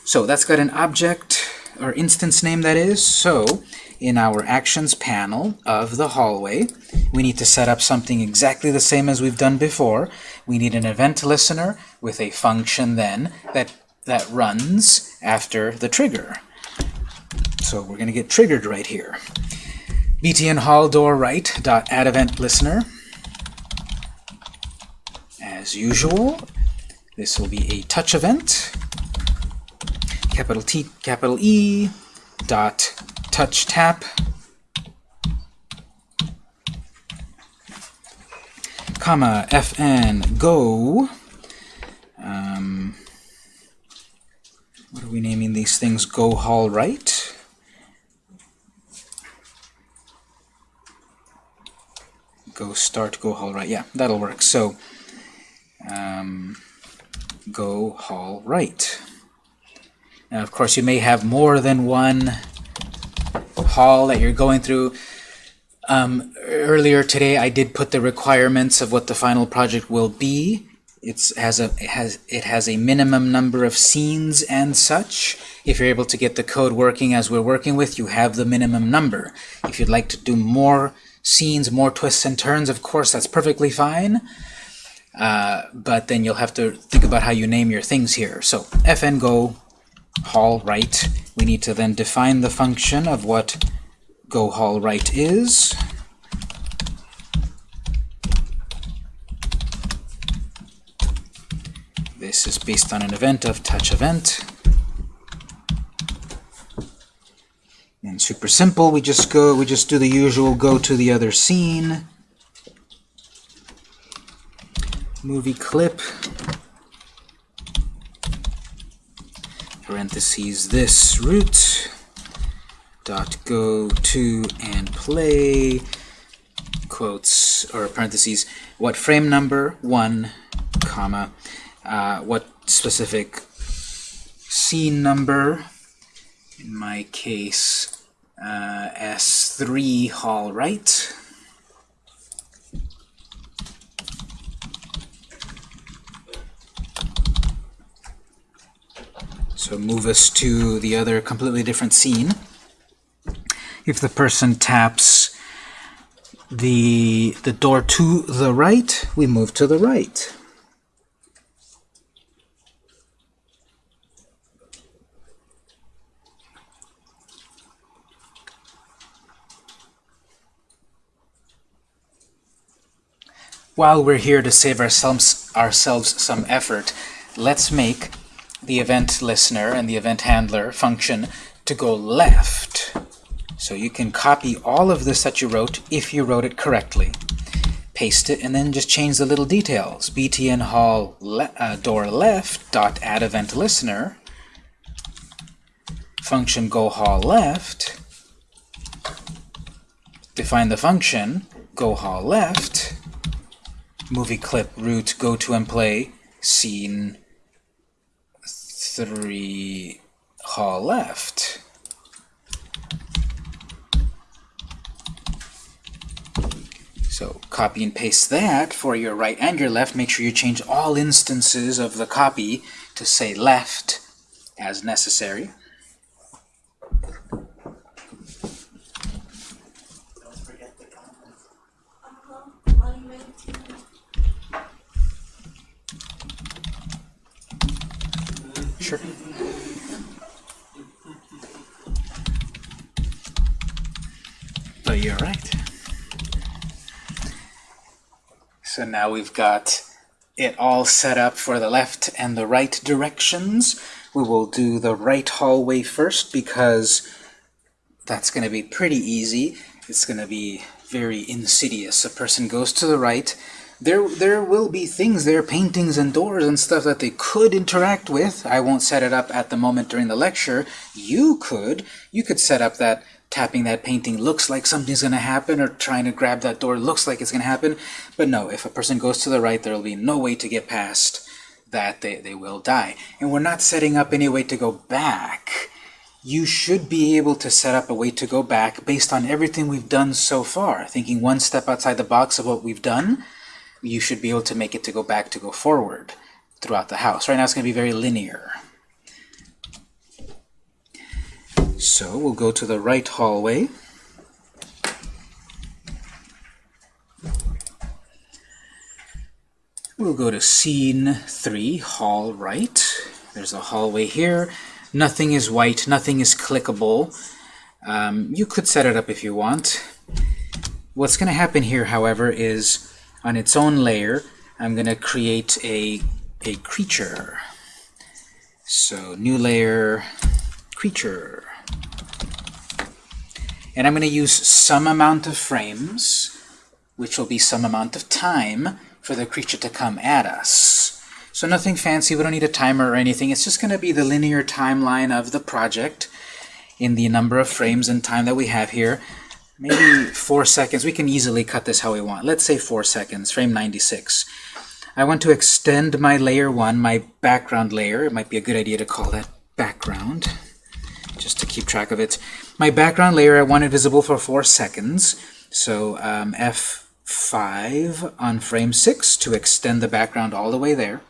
So that's got an object, or instance name that is. So in our actions panel of the hallway, we need to set up something exactly the same as we've done before. We need an event listener with a function then that, that runs after the trigger. So we're going to get triggered right here. btn hall door right dot add event listener. As usual, this will be a touch event capital T, capital E, dot touch tap, comma, fn, go, um, what are we naming these things? Go hall right? Go start, go hall right. Yeah, that'll work. So, um, go hall right. Now, of course, you may have more than one hall that you're going through. Um, earlier today, I did put the requirements of what the final project will be. It's has a it has it has a minimum number of scenes and such. If you're able to get the code working as we're working with, you have the minimum number. If you'd like to do more scenes, more twists and turns, of course, that's perfectly fine. Uh, but then you'll have to think about how you name your things here. So fn go hall right. We need to then define the function of what go hall right is. This is based on an event of touch event. And super simple, we just go, we just do the usual go to the other scene. Movie clip. parentheses this root dot go to and play. Quotes or parentheses what frame number? One comma. Uh, what specific scene number? In my case uh, S3 hall right. So move us to the other completely different scene. If the person taps the, the door to the right, we move to the right. While we're here to save ourselves, ourselves some effort, let's make the event listener and the event handler function to go left. So you can copy all of this that you wrote if you wrote it correctly. Paste it and then just change the little details. btn hall le uh, door left dot add event listener function go hall left define the function go hall left movie clip root go to and play scene 3 hall left So copy and paste that for your right and your left. Make sure you change all instances of the copy to say left as necessary. Don't forget the comment. Sure. But you're right. So now we've got it all set up for the left and the right directions. We will do the right hallway first because that's going to be pretty easy. It's going to be very insidious. A person goes to the right. There, there will be things there, paintings and doors and stuff that they could interact with. I won't set it up at the moment during the lecture. You could. You could set up that tapping that painting looks like something's going to happen or trying to grab that door looks like it's going to happen. But no, if a person goes to the right, there will be no way to get past that. They, they will die. And we're not setting up any way to go back. You should be able to set up a way to go back based on everything we've done so far. Thinking one step outside the box of what we've done, you should be able to make it to go back to go forward throughout the house. Right now it's going to be very linear. So we'll go to the right hallway. We'll go to scene 3, hall right. There's a hallway here. Nothing is white, nothing is clickable. Um, you could set it up if you want. What's going to happen here, however, is on its own layer, I'm going to create a, a creature. So new layer, creature. And I'm going to use some amount of frames, which will be some amount of time for the creature to come at us. So nothing fancy, we don't need a timer or anything. It's just going to be the linear timeline of the project in the number of frames and time that we have here. Maybe four seconds. We can easily cut this how we want. Let's say four seconds, frame 96. I want to extend my layer 1, my background layer. It might be a good idea to call that background, just to keep track of it. My background layer I want it visible for 4 seconds. So um, F5 on frame 6 to extend the background all the way there.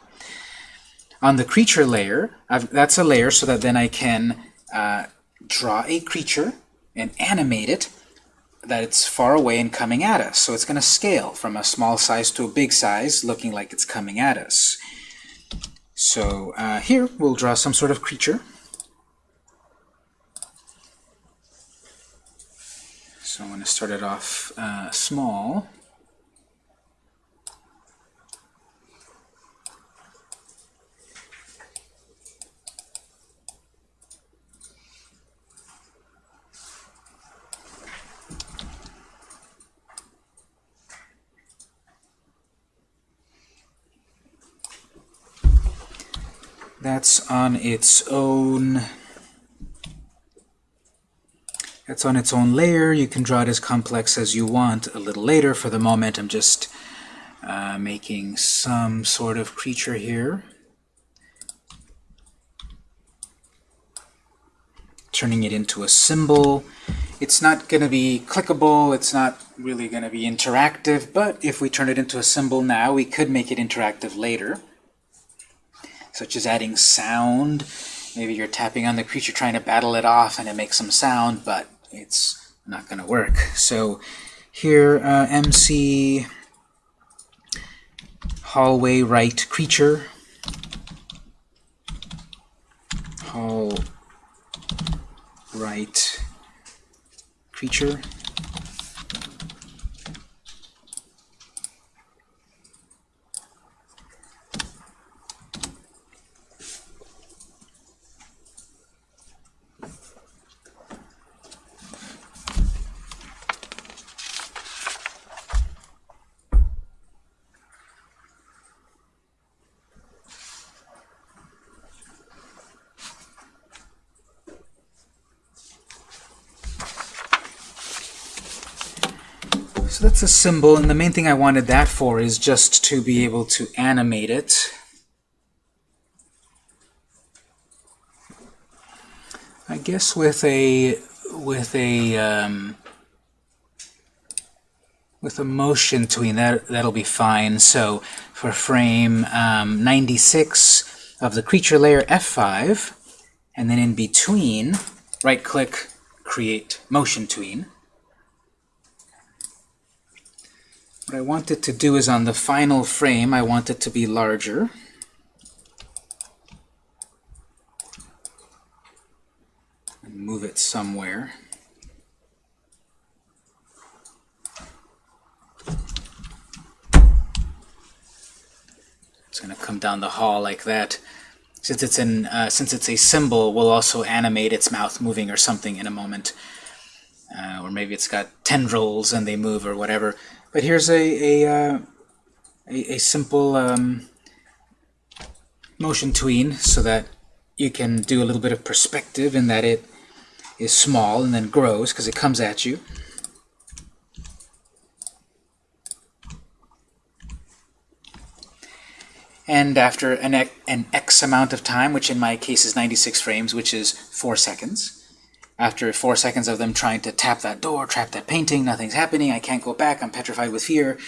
On the creature layer, I've, that's a layer so that then I can uh, draw a creature and animate it that it's far away and coming at us. So it's going to scale from a small size to a big size, looking like it's coming at us. So uh, here we'll draw some sort of creature. So I'm going to start it off uh, small. That's on its own that's on its own layer. You can draw it as complex as you want a little later. For the moment, I'm just uh, making some sort of creature here. Turning it into a symbol. It's not going to be clickable, it's not really going to be interactive, but if we turn it into a symbol now, we could make it interactive later, such as adding sound. Maybe you're tapping on the creature trying to battle it off and it makes some sound, but it's not going to work. So here, uh, MC hallway right creature hall right creature a symbol, and the main thing I wanted that for is just to be able to animate it. I guess with a with a um, with a motion tween that that'll be fine. So for frame um, 96 of the creature layer F5, and then in between, right-click, create motion tween. What I want it to do is on the final frame, I want it to be larger. And move it somewhere. It's going to come down the hall like that. Since it's in, uh, since it's a symbol, we'll also animate its mouth moving or something in a moment. Uh, or maybe it's got tendrils and they move or whatever. But here's a, a, uh, a, a, simple um, motion tween so that you can do a little bit of perspective in that it is small and then grows because it comes at you. And after an, an X amount of time, which in my case is 96 frames, which is 4 seconds, after four seconds of them trying to tap that door, trap that painting, nothing's happening, I can't go back, I'm petrified with fear,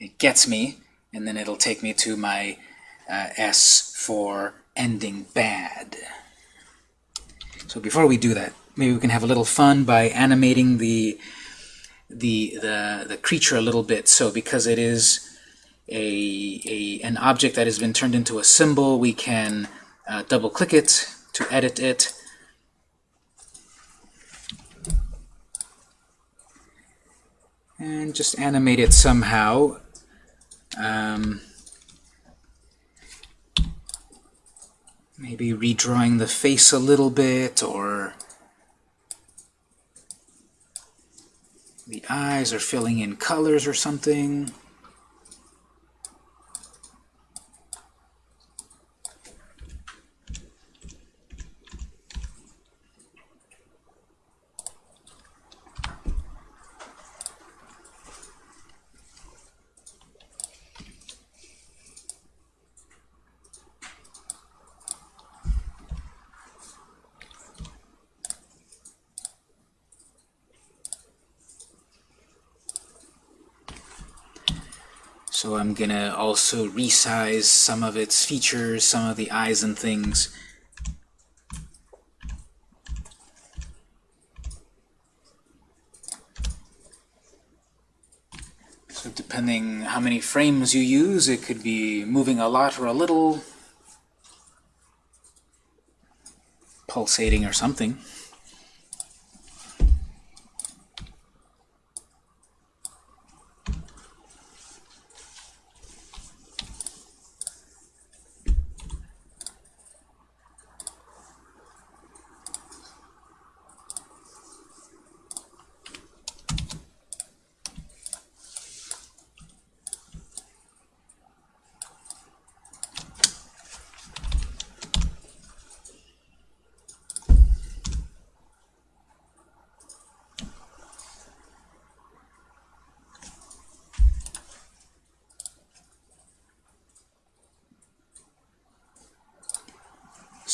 it gets me, and then it'll take me to my uh, S for ending bad. So before we do that, maybe we can have a little fun by animating the the the, the creature a little bit. So because it is a, a an object that has been turned into a symbol, we can uh, double click it to edit it and just animate it somehow. Um, maybe redrawing the face a little bit, or the eyes, or filling in colors or something. I'm to also resize some of its features, some of the eyes and things. So depending how many frames you use, it could be moving a lot or a little, pulsating or something.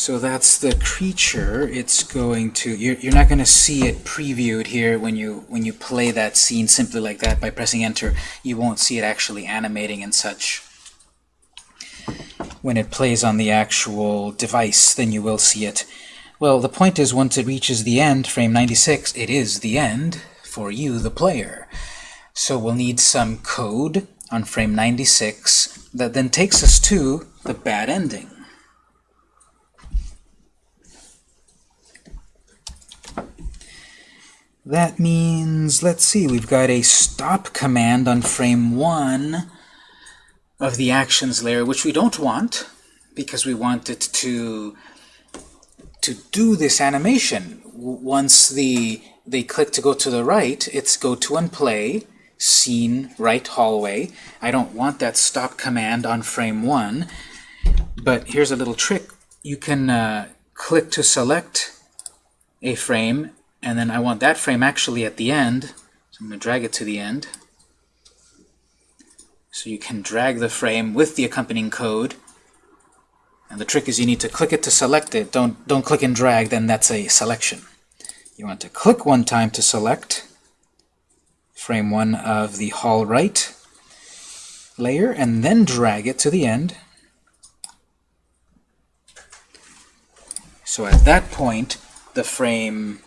So that's the creature. It's going to you're, you're not going to see it previewed here when you when you play that scene simply like that by pressing enter. You won't see it actually animating and such. When it plays on the actual device, then you will see it. Well, the point is once it reaches the end, frame 96, it is the end for you, the player. So we'll need some code on frame 96 that then takes us to the bad ending. That means, let's see, we've got a stop command on frame 1 of the actions layer, which we don't want because we want it to to do this animation. Once the they click to go to the right, it's go to and play, scene, right hallway. I don't want that stop command on frame 1, but here's a little trick. You can uh, click to select a frame, and then I want that frame actually at the end, so I'm going to drag it to the end. So you can drag the frame with the accompanying code. And the trick is you need to click it to select it. Don't, don't click and drag, then that's a selection. You want to click one time to select frame one of the hall right layer, and then drag it to the end. So at that point, the frame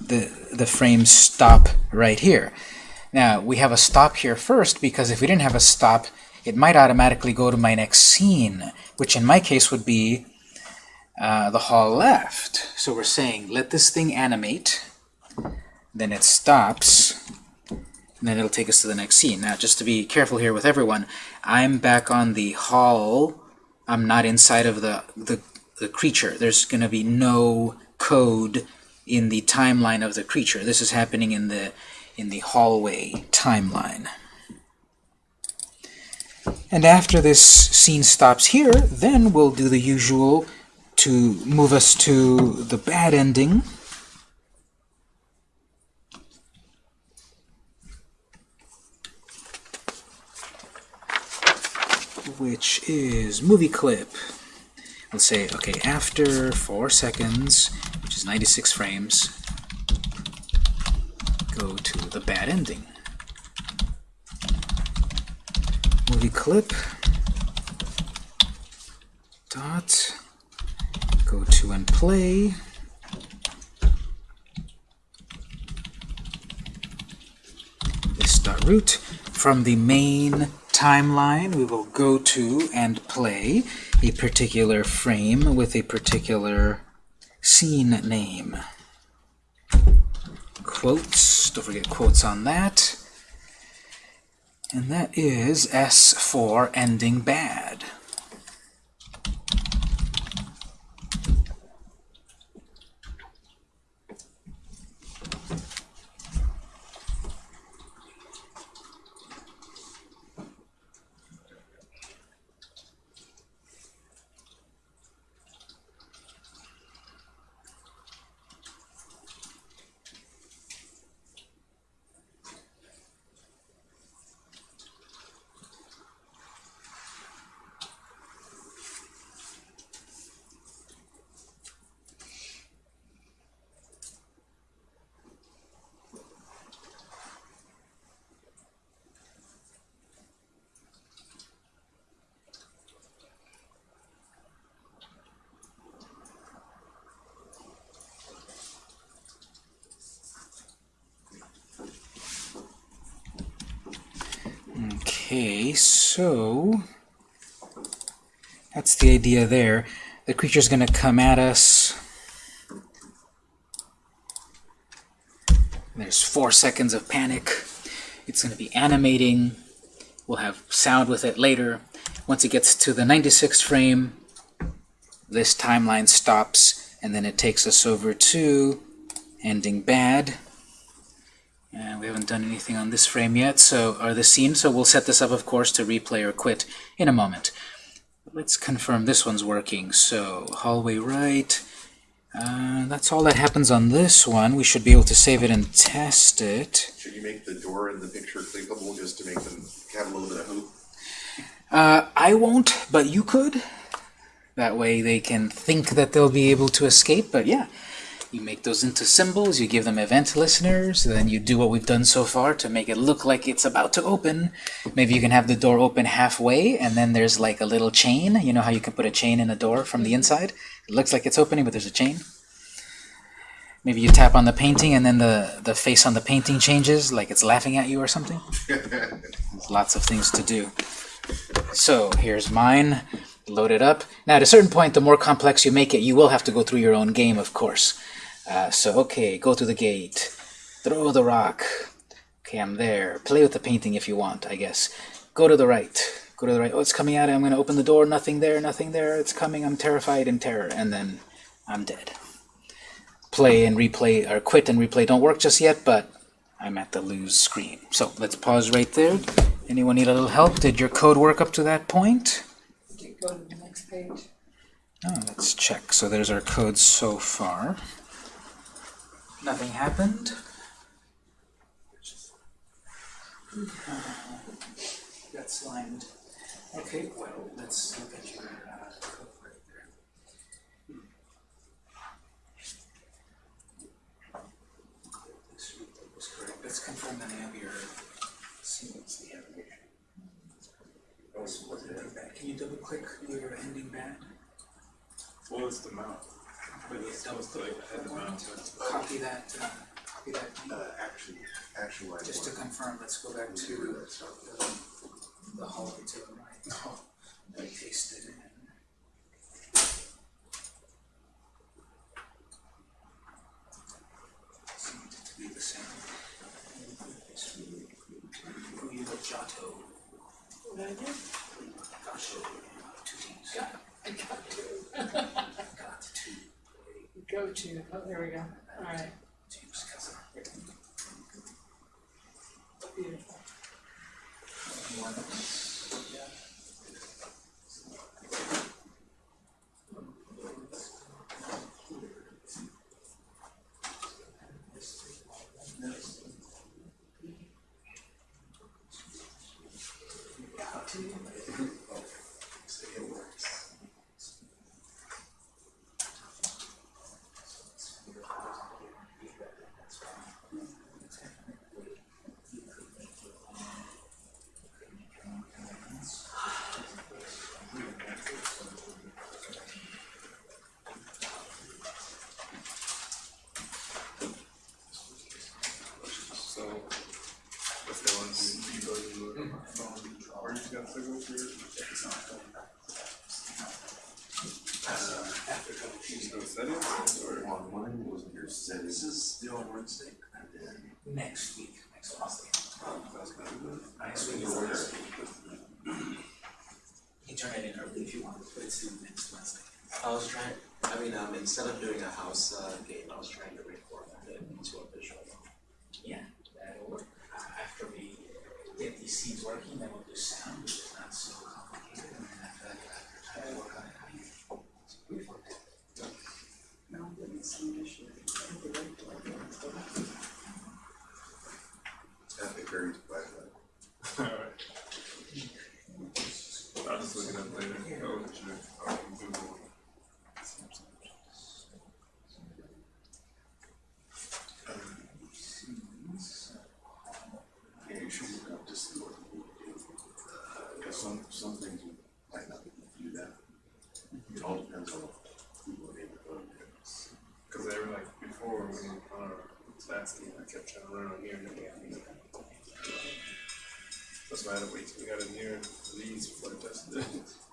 the the frames stop right here. Now, we have a stop here first because if we didn't have a stop, it might automatically go to my next scene, which in my case would be uh, the hall left. So we're saying, let this thing animate, then it stops, and then it'll take us to the next scene. Now, just to be careful here with everyone, I'm back on the hall. I'm not inside of the, the, the creature. There's going to be no code in the timeline of the creature. This is happening in the in the hallway timeline. And after this scene stops here, then we'll do the usual to move us to the bad ending. Which is movie clip. Let's say, okay, after 4 seconds, which is 96 frames, go to the bad ending. Movie clip. Dot. Go to and play. This dot root. From the main timeline, we will go to and play a particular frame with a particular scene name. Quotes, don't forget quotes on that. And that is S for ending bad. Okay, so that's the idea there. The creature's going to come at us. There's four seconds of panic. It's going to be animating. We'll have sound with it later. Once it gets to the 96th frame, this timeline stops, and then it takes us over to ending bad. And done anything on this frame yet, so or the scene, so we'll set this up, of course, to replay or quit in a moment. Let's confirm this one's working. So hallway right. Uh, that's all that happens on this one. We should be able to save it and test it. Should you make the door in the picture clickable just to make them have a little bit of hoop? Uh, I won't, but you could. That way they can think that they'll be able to escape, but yeah. You make those into symbols, you give them event listeners, then you do what we've done so far to make it look like it's about to open. Maybe you can have the door open halfway, and then there's like a little chain. You know how you can put a chain in a door from the inside? It looks like it's opening, but there's a chain. Maybe you tap on the painting, and then the, the face on the painting changes, like it's laughing at you or something. There's lots of things to do. So here's mine. Load it up. Now, at a certain point, the more complex you make it, you will have to go through your own game, of course. Uh, so, okay, go to the gate. Throw the rock. Okay, I'm there. Play with the painting if you want, I guess. Go to the right. Go to the right. Oh, it's coming at it. I'm going to open the door. Nothing there, nothing there. It's coming. I'm terrified in terror. And then I'm dead. Play and replay, or quit and replay don't work just yet, but I'm at the lose screen. So let's pause right there. Anyone need a little help? Did your code work up to that point? Go to the next page. Oh, let's check. So there's our code so far. Nothing happened. Got slimed. Okay, well, let's look at your uh, code right there. This was correct. Let's confirm that I have your sequence. the aggregation. Can you double click your ending band? What was the mount? But yeah, double click I had the mount to. Copy that, uh, copy that, link. Uh, action, action line just to one. confirm, let's go back to the, the hallway to the right. Oh, I pasted it in. Seemed to be the same. Who you got What I do? Giotto, two T's. Got, I got to. Got two. Go to, oh, there we go. Alright, James cousin. beautiful. So, if they want to, you go to the phone, or you just got to go through your. After trouble Just go settings, or? On mine was your settings. This is still on Wednesday. And then, Next week, next Wednesday. That's kind of good. Next week is Thursday. You can turn it in early if you want, but it's due next Wednesday. I was trying, I mean, um, instead of doing a house, uh, game, I was trying to reformat it into a visual. Yeah, that'll work. Uh, After we get these seeds working, then we'll do sound, which is not so complicated, and then after that, you'll have your time to work on it. how you- it's beautiful. No, it's some issue. I think the right one is the left. that they buried by the. Alright. I was just looking at the code that you, um, Google. Yeah, you should look up to see what you do. Because some, some things you might not be able to do that. It all depends on who are able to go there. Cause they were like, before, when you, on our last game, I kept trying to run on here had to wait till we got in here, these before I tested.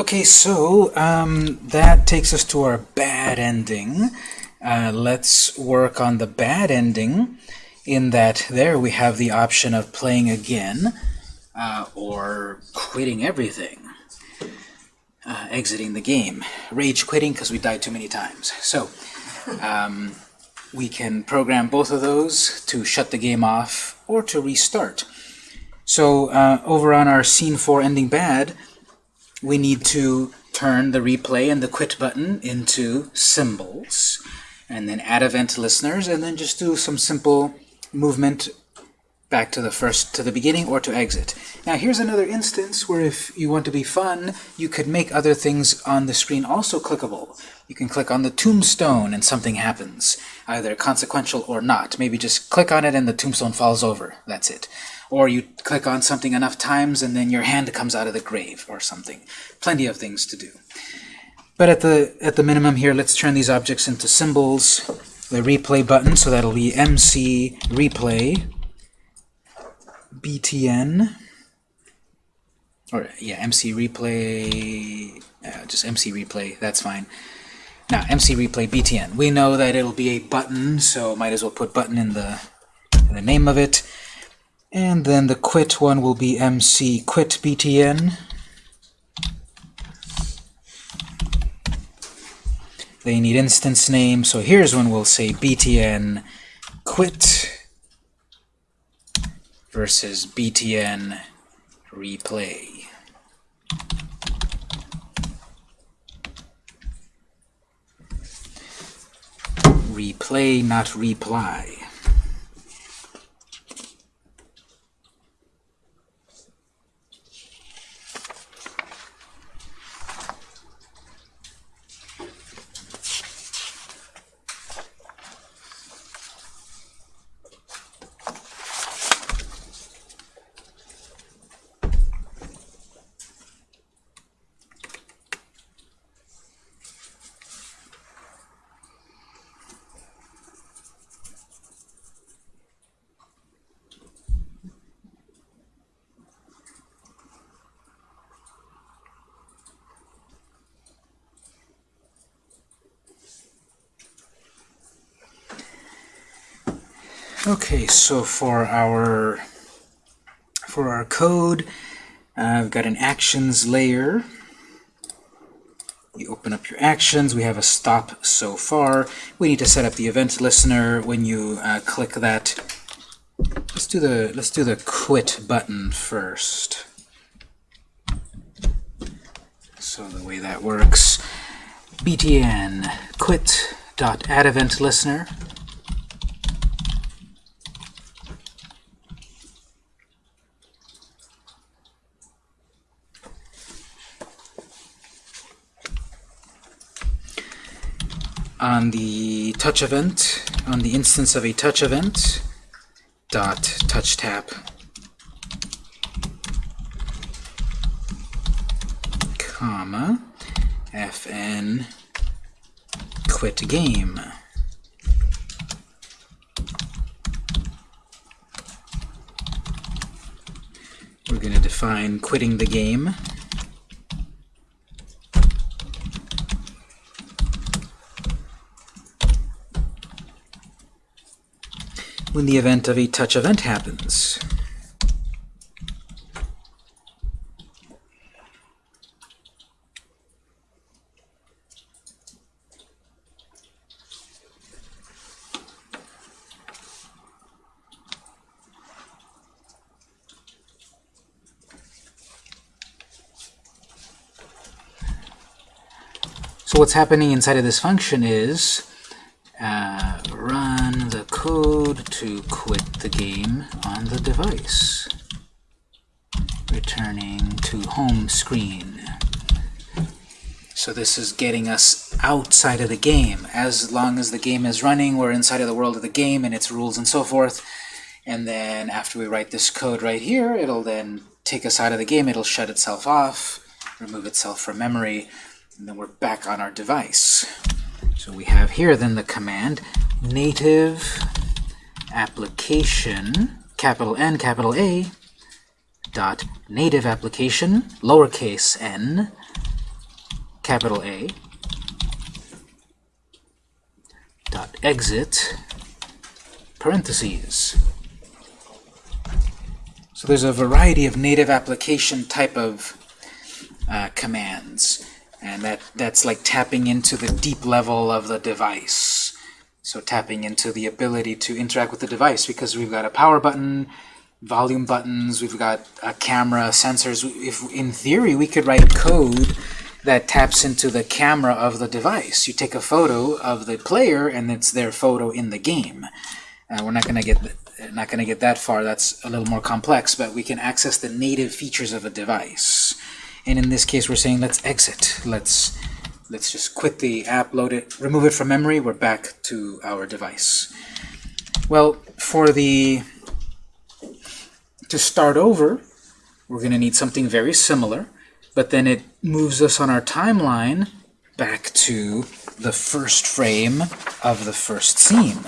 Okay, so um, that takes us to our bad ending. Uh, let's work on the bad ending in that there we have the option of playing again uh, or quitting everything, uh, exiting the game. Rage quitting because we died too many times. So um, we can program both of those to shut the game off or to restart. So uh, over on our scene 4 ending bad, we need to turn the replay and the quit button into symbols and then add event listeners and then just do some simple movement back to the first to the beginning or to exit. Now here's another instance where if you want to be fun you could make other things on the screen also clickable. You can click on the tombstone and something happens, either consequential or not. Maybe just click on it and the tombstone falls over. That's it. Or you click on something enough times and then your hand comes out of the grave or something. Plenty of things to do. But at the at the minimum here, let's turn these objects into symbols. The replay button, so that'll be MC replay BTN. Or yeah, MC replay. Uh, just MC replay. That's fine. Now MC replay BTN. We know that it'll be a button, so might as well put button in the in the name of it. And then the quit one will be MC quit BTN. They need instance name, so here's when we'll say btn quit versus btn replay. Replay, not reply. Okay, so for our for our code, uh, I've got an actions layer. You open up your actions. We have a stop so far. We need to set up the event listener. When you uh, click that, let's do the let's do the quit button first. So the way that works, btn quit dot add event listener. On the touch event, on the instance of a touch event, dot touch tap comma fn quit game. We're going to define quitting the game when the event of a touch event happens. So what's happening inside of this function is uh, run the code to quit the game on the device, returning to home screen. So this is getting us outside of the game. As long as the game is running, we're inside of the world of the game and its rules and so forth. And then after we write this code right here, it'll then take us out of the game. It'll shut itself off, remove itself from memory, and then we're back on our device. So we have here then the command native application, capital N, capital A, dot native application, lowercase n, capital A, dot exit, parentheses. So there's a variety of native application type of uh, commands. And that, that's like tapping into the deep level of the device. So tapping into the ability to interact with the device because we've got a power button, volume buttons, we've got a camera, sensors. If In theory, we could write code that taps into the camera of the device. You take a photo of the player and it's their photo in the game. Uh, we're not going to get not going to get that far. That's a little more complex, but we can access the native features of a device. And in this case, we're saying let's exit. Let's let's just quit the app, load it, remove it from memory. We're back to our device. Well, for the to start over, we're going to need something very similar, but then it moves us on our timeline back to the first frame of the first scene.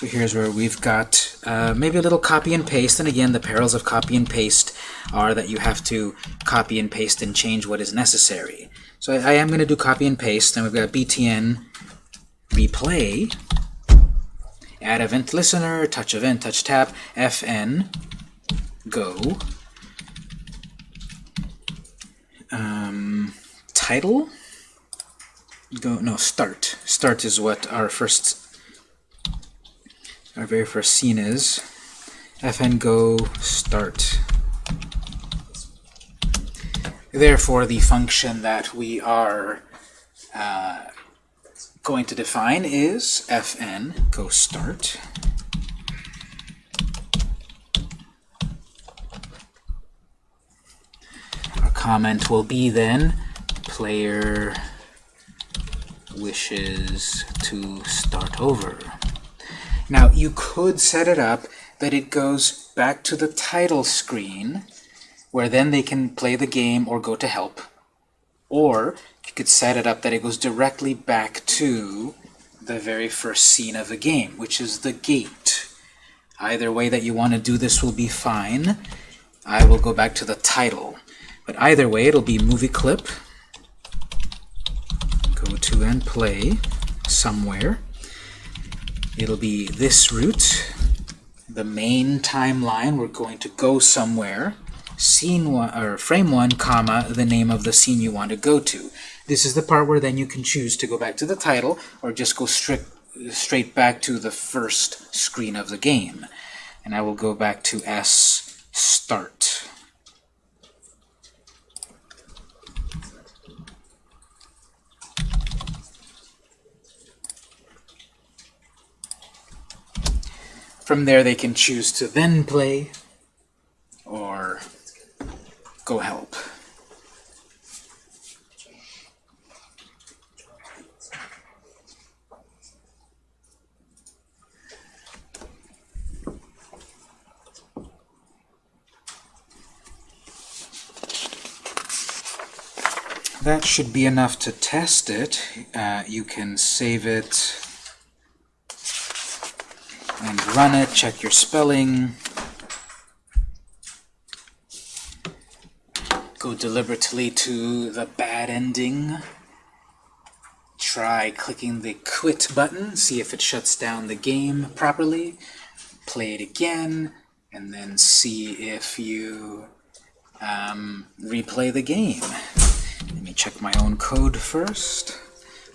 So here's where we've got uh, maybe a little copy and paste, and again, the perils of copy and paste are that you have to copy and paste and change what is necessary. So I, I am going to do copy and paste, and we've got btn replay, add event listener, touch event, touch tap, fn, go, um, title, go, no, start. Start is what our first our very first scene is fn go start. Therefore, the function that we are uh, going to define is fn go start. Our comment will be then player wishes to start over. Now, you could set it up that it goes back to the title screen, where then they can play the game or go to help. Or you could set it up that it goes directly back to the very first scene of the game, which is the gate. Either way that you want to do this will be fine. I will go back to the title. But either way, it'll be movie clip, go to and play somewhere. It'll be this root, the main timeline. We're going to go somewhere. Scene one or frame one, comma the name of the scene you want to go to. This is the part where then you can choose to go back to the title or just go straight straight back to the first screen of the game. And I will go back to S start. From there, they can choose to then play or go help. That should be enough to test it. Uh, you can save it and run it, check your spelling. Go deliberately to the bad ending. try clicking the quit button, see if it shuts down the game properly. Play it again, and then see if you um, replay the game. Let me check my own code first.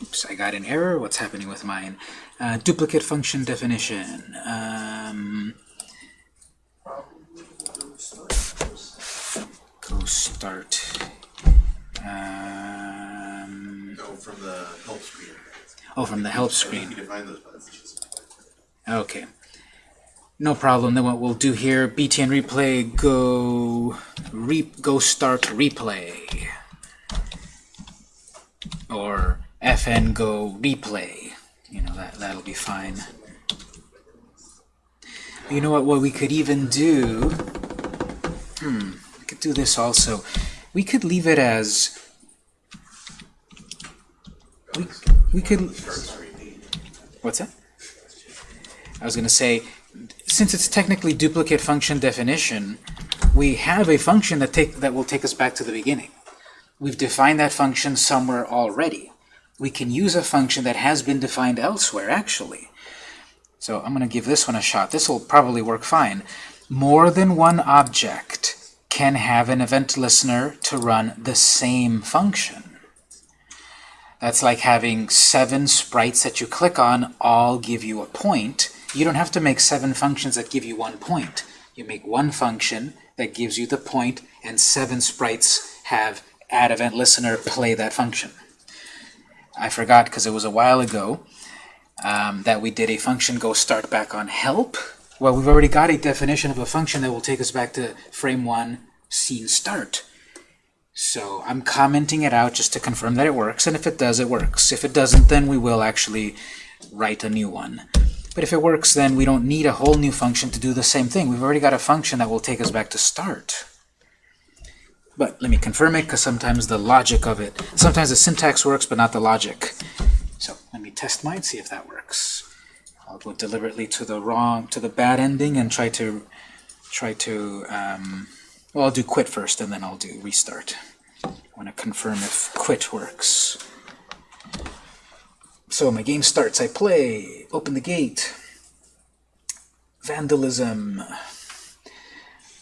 Oops, I got an error. What's happening with mine? Uh, duplicate function definition. Um, go start. Um, No, from the help screen. oh, from the help screen. define those buttons. Okay. No problem. Then what we'll do here, btn replay, go re go start replay. Or fn go replay. You know, that, that'll be fine. You know what, what we could even do, hmm, we could do this also. We could leave it as, we, we could, what's that? I was going to say, since it's technically duplicate function definition, we have a function that take that will take us back to the beginning. We've defined that function somewhere already. We can use a function that has been defined elsewhere, actually. So I'm going to give this one a shot. This will probably work fine. More than one object can have an event listener to run the same function. That's like having seven sprites that you click on all give you a point. You don't have to make seven functions that give you one point. You make one function that gives you the point, and seven sprites have add event listener play that function. I forgot because it was a while ago um, that we did a function go start back on help. Well, we've already got a definition of a function that will take us back to frame one scene start. So I'm commenting it out just to confirm that it works, and if it does, it works. If it doesn't, then we will actually write a new one. But if it works, then we don't need a whole new function to do the same thing. We've already got a function that will take us back to start. But let me confirm it, because sometimes the logic of it, sometimes the syntax works, but not the logic. So let me test mine, see if that works. I'll go deliberately to the wrong, to the bad ending, and try to, try to, um, well, I'll do quit first, and then I'll do restart. I want to confirm if quit works. So my game starts, I play, open the gate, vandalism.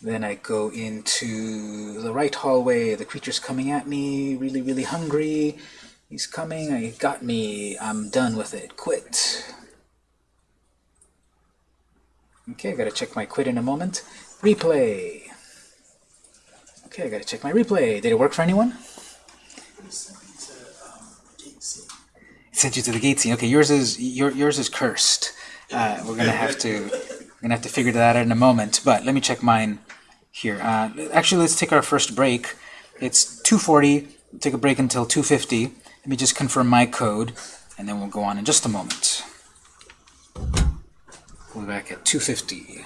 Then I go into the right hallway, the creature's coming at me, really, really hungry. He's coming, he got me, I'm done with it, quit. Okay, I gotta check my quit in a moment. Replay. Okay, I gotta check my replay. Did it work for anyone? It sent you to the gate scene. Okay, yours is your, yours is cursed. Uh, we're gonna have to we're gonna have to figure that out in a moment. But let me check mine here. Uh, actually, let's take our first break. It's 2:40. Take a break until 2:50. Let me just confirm my code, and then we'll go on in just a moment. We'll be back at 2:50.